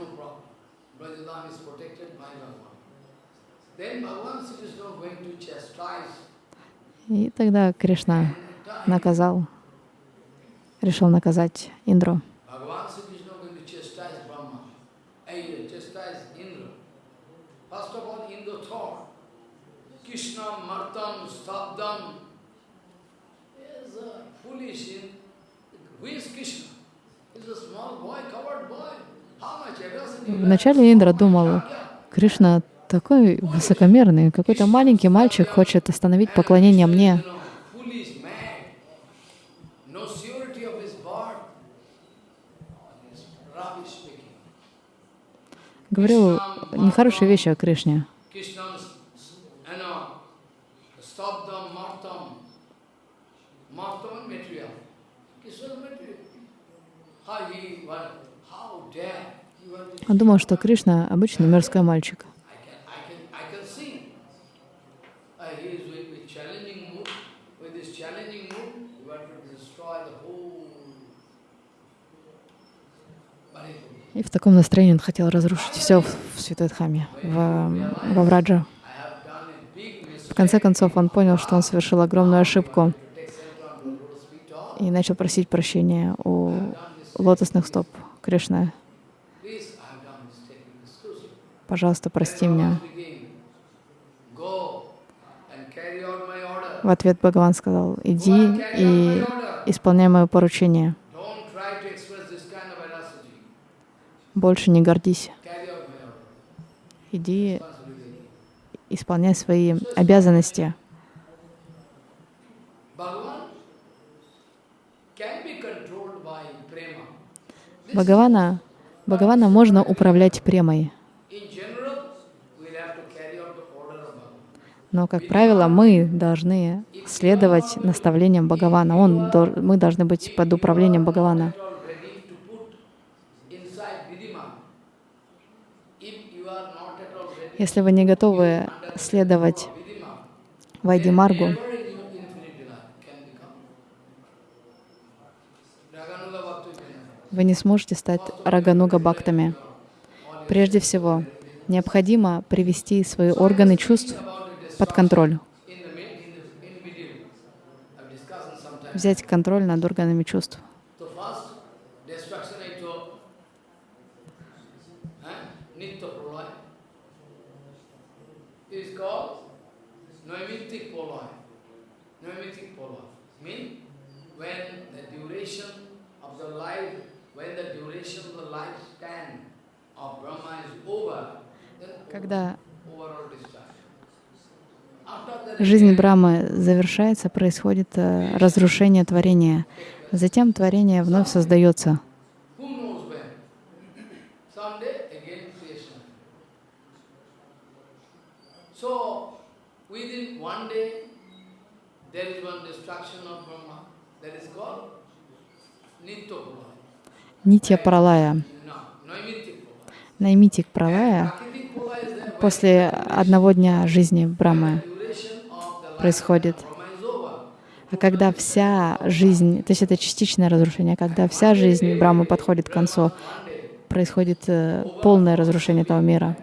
И тогда Кришна наказал решил наказать Индру. Вначале Индра думал, Кришна такой высокомерный, какой-то маленький мальчик хочет остановить поклонение мне. говорил нехорошие вещи о Кришне. Он думал, что Кришна обычный мирской мальчик. И в таком настроении он хотел разрушить все в Святой Дхаме, в, во Враджа. В конце концов, он понял, что он совершил огромную ошибку и начал просить прощения у лотосных стоп Кришны. Пожалуйста, прости меня. В ответ Бхагаван сказал, иди и исполняй мое поручение. Больше не гордись. Иди исполняй свои обязанности. Бхагавана, Бхагавана можно управлять премой. Но, как правило, мы должны следовать наставлениям Бхагавана. Он, мы должны быть под управлением Бхагавана. Если вы не готовы следовать Вайди Маргу, вы не сможете стать Рагануга Бхактами. Прежде всего, необходимо привести свои органы чувств под контроль. Взять контроль над органами чувств. Когда жизнь Брамы завершается, происходит э, разрушение творения. Затем творение вновь создается. Нитья Пралая. Наймитик Пралая после одного дня жизни Брамы происходит. А когда вся жизнь, то есть это частичное разрушение, когда вся жизнь Брамы подходит к концу, происходит э, полное разрушение этого мира.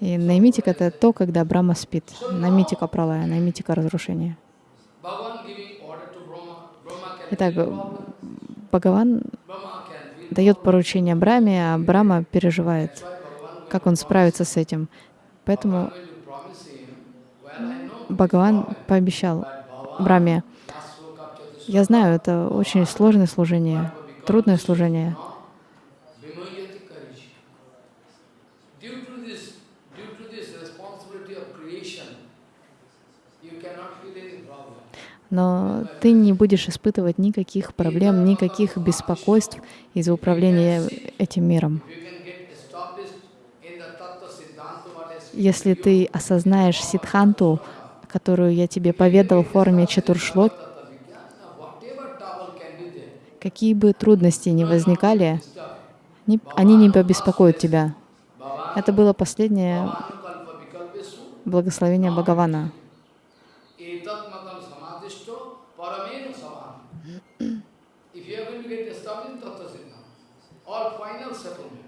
И наймитик — это то, когда Брама спит. Наймитика пралая, наймитика разрушения. Итак, Бхагаван дает поручение Браме, а Брама переживает, как он справится с этим. Поэтому Бхагаван пообещал Браме, я знаю, это очень сложное служение, трудное служение. но ты не будешь испытывать никаких проблем, никаких беспокойств из-за управления этим миром. Если ты осознаешь сидханту, которую я тебе поведал в форме четуршлок, какие бы трудности ни возникали, они не побеспокоят тебя. Это было последнее благословение Бхагавана. In that case, etat madam samadhito paramena samadhina with full dedication, you know, full dedication, paramena samadhina.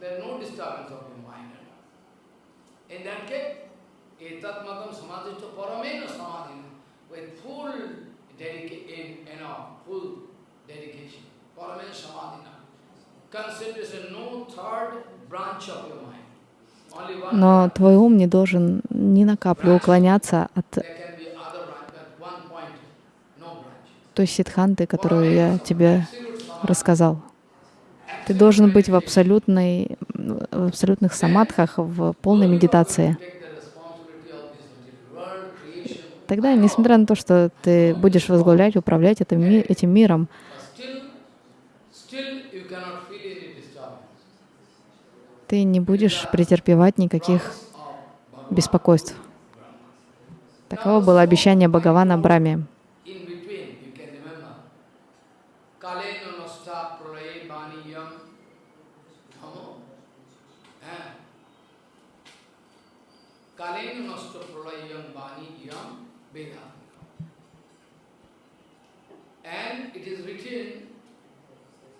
Concentration, no third branch of your mind. Но твой ум не должен ни на каплю уклоняться от той сидханты, которую я тебе рассказал. Ты должен быть в, абсолютной, в абсолютных самадхах, в полной медитации. Тогда, несмотря на то, что ты будешь возглавлять, управлять этим, этим миром, ты не будешь претерпевать никаких беспокойств. Таково было обещание Бхагавана Браме. Kalena nasta pralayam bani yam veda. And it is written that due to this due to this destruction, due to the creation going to be destroyed, then all knowledge not available. Когда мир разрушается, due to the Mahakal, Kal, you know, Kal, Kal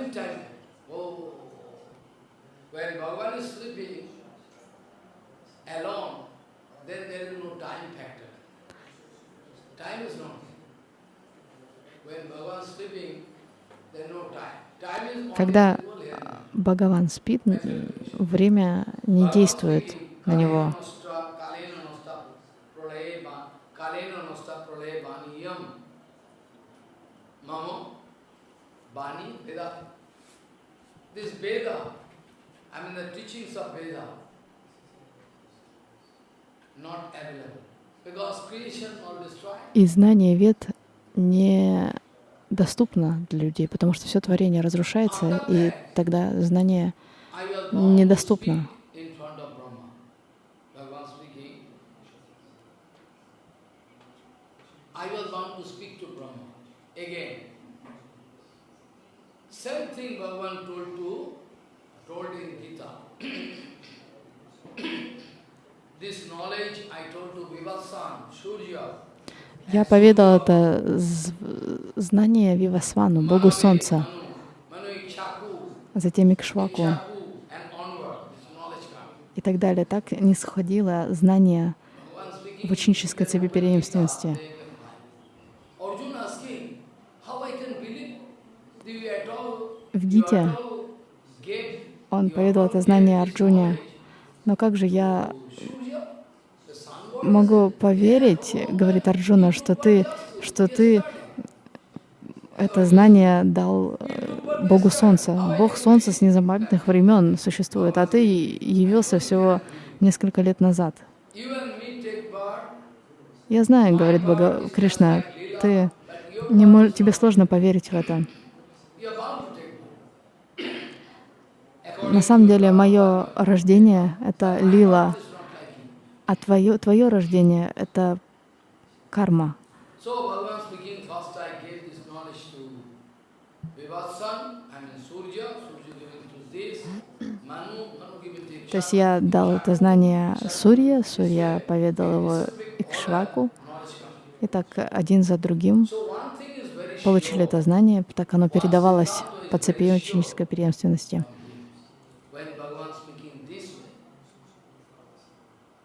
means time. Oh, when Bhagavan is sleeping Когда Бхагаван спит, время не действует на него. This Veda, I mean the teachings of Veda, и знание Вед не доступно для людей, потому что все творение разрушается, и тогда знание недоступно. Same thing Bhagavan told to, told in Я поведал это знание Вивасвану, Богу Солнца, Ikshvaku, затем Икшваку и так далее. Так не сходило знание в ученической цепи преемственности. В Гите он поведал это знание Арджуне. Но как же я to Surya, the sun god? Могу поверить, говорит Арджуна, что ты, что ты это знание дал э, Богу Солнца. Бог Солнца с незапамятных времен существует, а ты явился всего несколько лет назад. Я знаю, говорит Бога, Кришна, ты не мож- тебе сложно поверить в это. На самом деле, мое рождение — это лила, It's not like you. А твое, твое рождение — это карма. То есть я дал это знание Сурье, Сурья поведал его Икшваку, и так один за другим получили это знание, так оно передавалось по цепи ученической преемственности.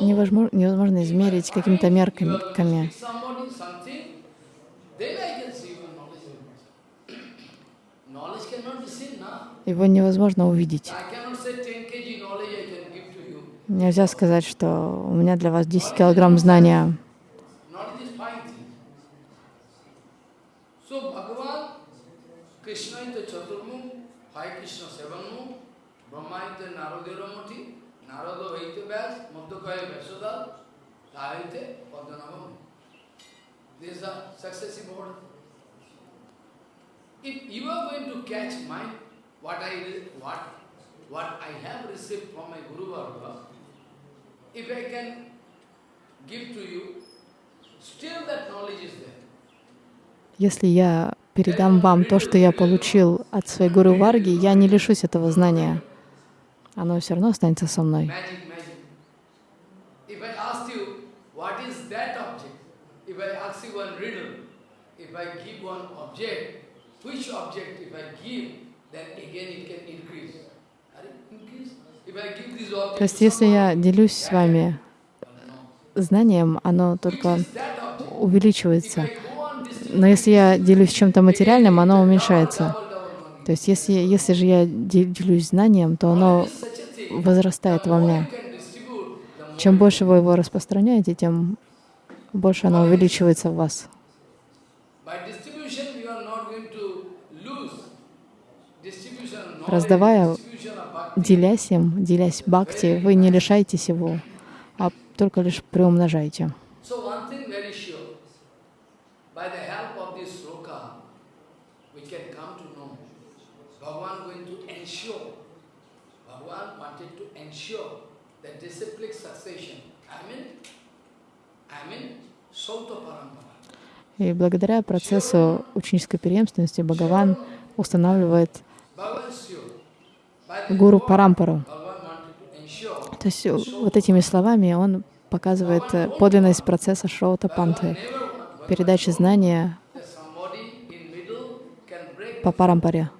невозможно, невозможно измерить какими-то мерками. Его невозможно увидеть. I cannot say 10 kg knowledge I can give to you. Нельзя сказать, что у меня для вас 10 килограмм знания. Krishna is the Chaturmukh, five Krishna seven Brahma is the Narada Vaite Vyas, Madhukaya Vyasada, Tahite Padmanabham. These are successive order. If you are going to catch my, what I, what, what I have received from my Guru Varga, if I can give to you, still that knowledge is there. Если я передам вам то, что я получил от своей гуру Варги, я не лишусь этого знания. Оно все равно останется со мной. То есть, если я делюсь с вами знанием, оно только увеличивается. Но если я делюсь чем-то материальным, оно уменьшается. То есть, если, если же я де- делюсь знанием, то оно возрастает во мне. Чем больше вы его распространяете, тем больше оно увеличивается в вас. Раздавая, делясь им, делясь бхакти, вы не лишаетесь его, а только лишь приумножаете. So one thing very sure, by the help of this sloka, we can come to know Bhagavan going to ensure, Bhagavan wanted to ensure that disciplic succession. I mean, I mean, Sauta Parampara. И благодаря процессу ученической преемственности Бхагаван устанавливает гуру Парампару. То есть э, вот этими словами он показывает э, подлинность процесса Шоута Панты, передачи знания по Парампаре.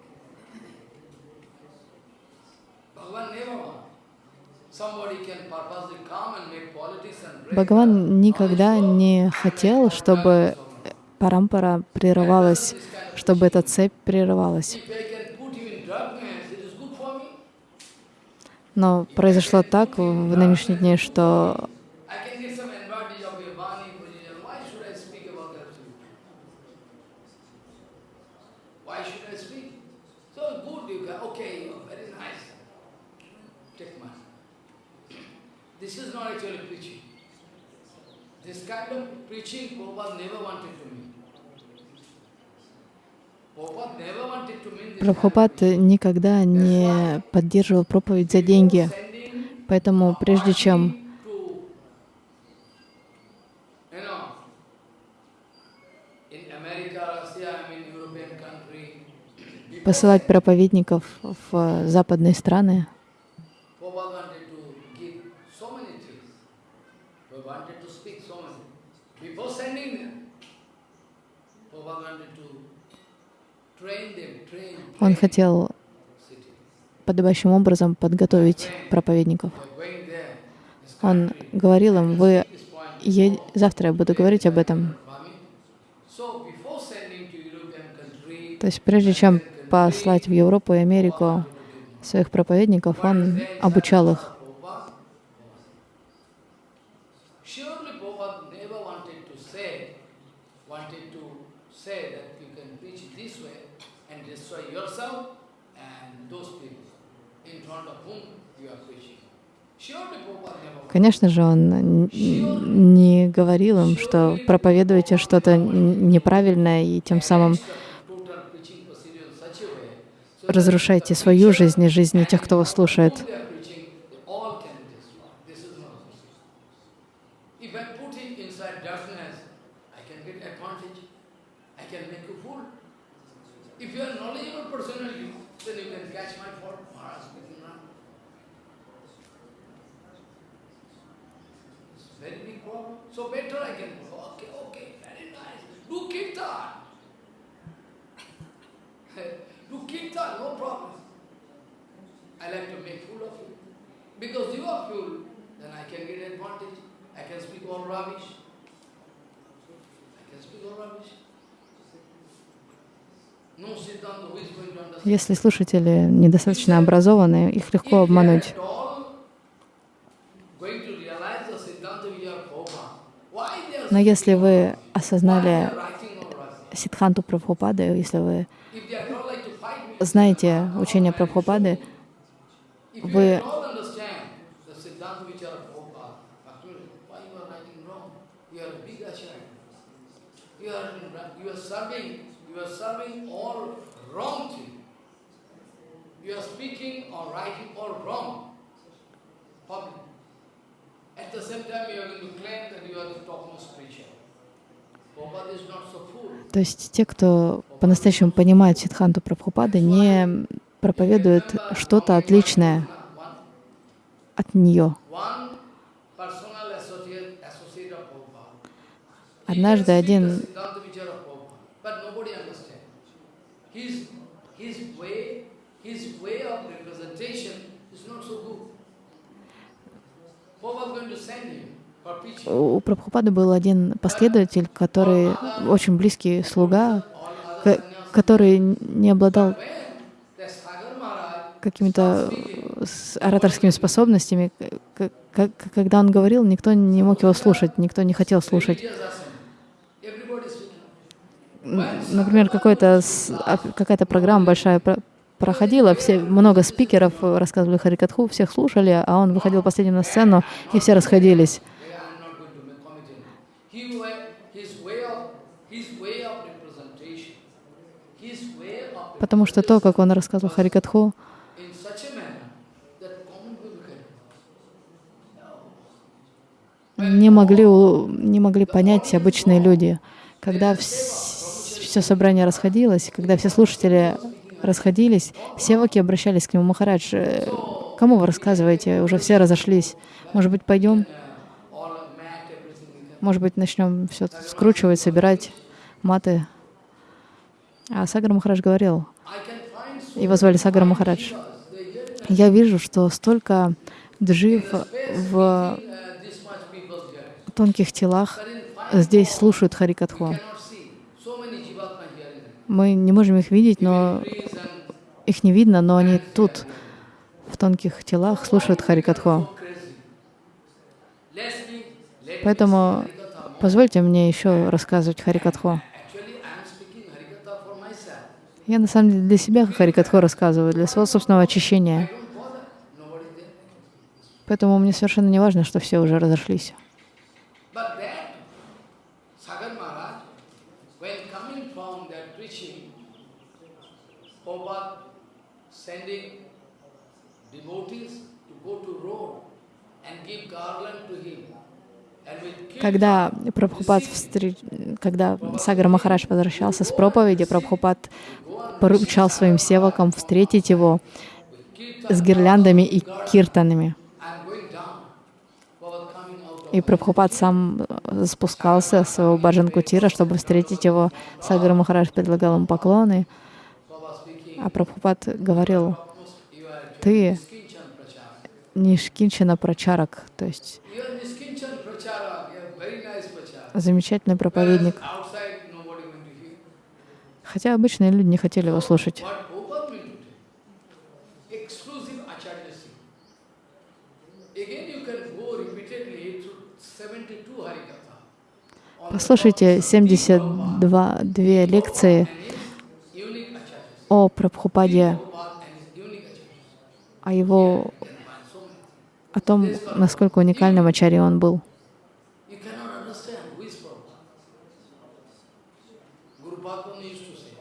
Бхагаван никогда не хотел, чтобы парампара прерывалась, чтобы эта цепь прерывалась. Но произошло так в нынешние дни, что This is not actually preaching. Прабхупад никогда не поддерживал проповедь за деньги. Поэтому прежде чем посылать проповедников в западные страны, Prabhupada wanted to give so many things. Prabhupada wanted to speak so many. Before sending them, Prabhupada wanted to train them, train, он хотел подобающим образом подготовить проповедников. Он говорил им, вы this point, е- завтра я буду говорить об этом. То есть прежде чем послать в Европу и Америку своих проповедников, он обучал их. Prabhupada, surely Prabhupada never wanted to say, wanted to say that you can preach this way and destroy yourself and those people in front of whom you are preaching. Surely Prabhupada never wanted. Конечно же, он не говорил им, что проповедуете что-то неправильное и тем самым разрушаете свою жизнь и жизни тех, кто вас слушает. whom they are preaching, they all can be destroyed. This is not possible. If I put it inside darkness, I can get advantage. I can make you fool. If you are knowledgeable personally, then you can catch my fault. Maharaj speaking now. It's a very big problem. So better I can go, okay, okay, very nice. Do kirtan. Do kirtan, no problem. I like to make fool of you. Because you are fool, then I can get advantage. I can speak all rubbish. I can speak all rubbish. No Siddhanta, who is going to understand? Если слушатели недостаточно образованы, их легко обмануть. Но если вы осознали? Сидханту Прабхупады, если вы знаете учение Прабхупады, вы. At the same time, you are going to claim that you are the topmost preacher. Prabhupada is not so fool. То есть те, кто по-настоящему понимает Сидханту Прабхупады, не проповедуют что-то отличное от нее. Однажды один Prabhupada, going to send him. У Прабхупады был один последователь, который очень близкий слуга, ко- который не обладал какими-то э, ораторскими способностями, когда он говорил, никто не мог его слушать, никто не хотел слушать. Например, а, какая-то программа большая про- проходила, все, много спикеров рассказывали Харикатху, всех слушали, а он выходил последним на сцену, и все расходились. Yeah, I'm not going to make commentary. He wa- his way of his way of representation, his way of Потому что то, как он рассказывал Харикатху, не могли, не могли понять обычные люди. Когда все собрание расходилось, когда все слушатели расходились, севаки обращались к нему, Махарадж, э, кому вы рассказываете? Уже все разошлись. Может быть, пойдем? Может быть, начнем все скручивать, собирать маты? А Сагар Махарадж говорил, I can find so его звали Сагар Махарадж, я вижу, что столько джив в тонких телах здесь слушают Харикатху. Мы не можем их видеть, но их не видно, но они тут, в тонких телах, слушают Харикатху. Поэтому позвольте мне еще рассказывать Харикатху. Я на самом деле для себя Харикатху рассказываю, для своего собственного очищения. Поэтому мне совершенно не важно, что все уже разошлись to him. And with Когда Прабхупад встреч... когда Сагар Махарадж возвращался с проповеди, Прабхупад поручал своим севакам встретить его с гирляндами и киртанами. И Прабхупад сам э, спускался с своего Баджан Кутира, чтобы встретить его. Сагар Махарадж предлагал ему поклоны, а Прабхупад говорил, ты Prachara. Нишкинчана Прачарак, то есть You are Niskinchan Prachara. You are very nice Prachara. Замечательный проповедник. Хотя обычные люди не хотели его слушать. What Prabhupada meant to do? Exclusive Acharyasi. Again you can go repeatedly through 72 Harikatha. On the Послушайте topics of Prabhupada 72 две лекции о Прабхупаде, о его, о том, насколько уникальным ачарьей он был. You cannot understand who is Prabhupada. Guru Padma used to say,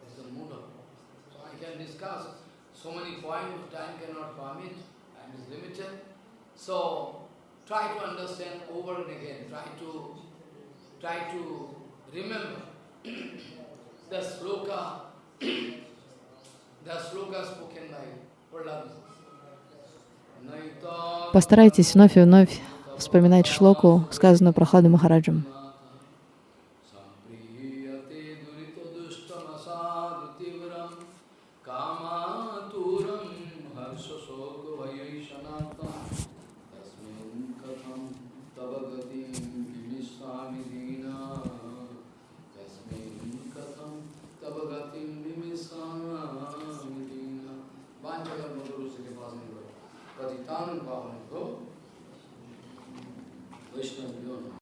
this is the mood of So I can discuss so many points, time cannot permit, time is limited. So try to understand over and again, try to try to remember the sloka, the sloka spoken by Prahlad. Naita Постарайтесь вновь и вновь вспоминать шлоку, сказанную Прохладом Махараджем.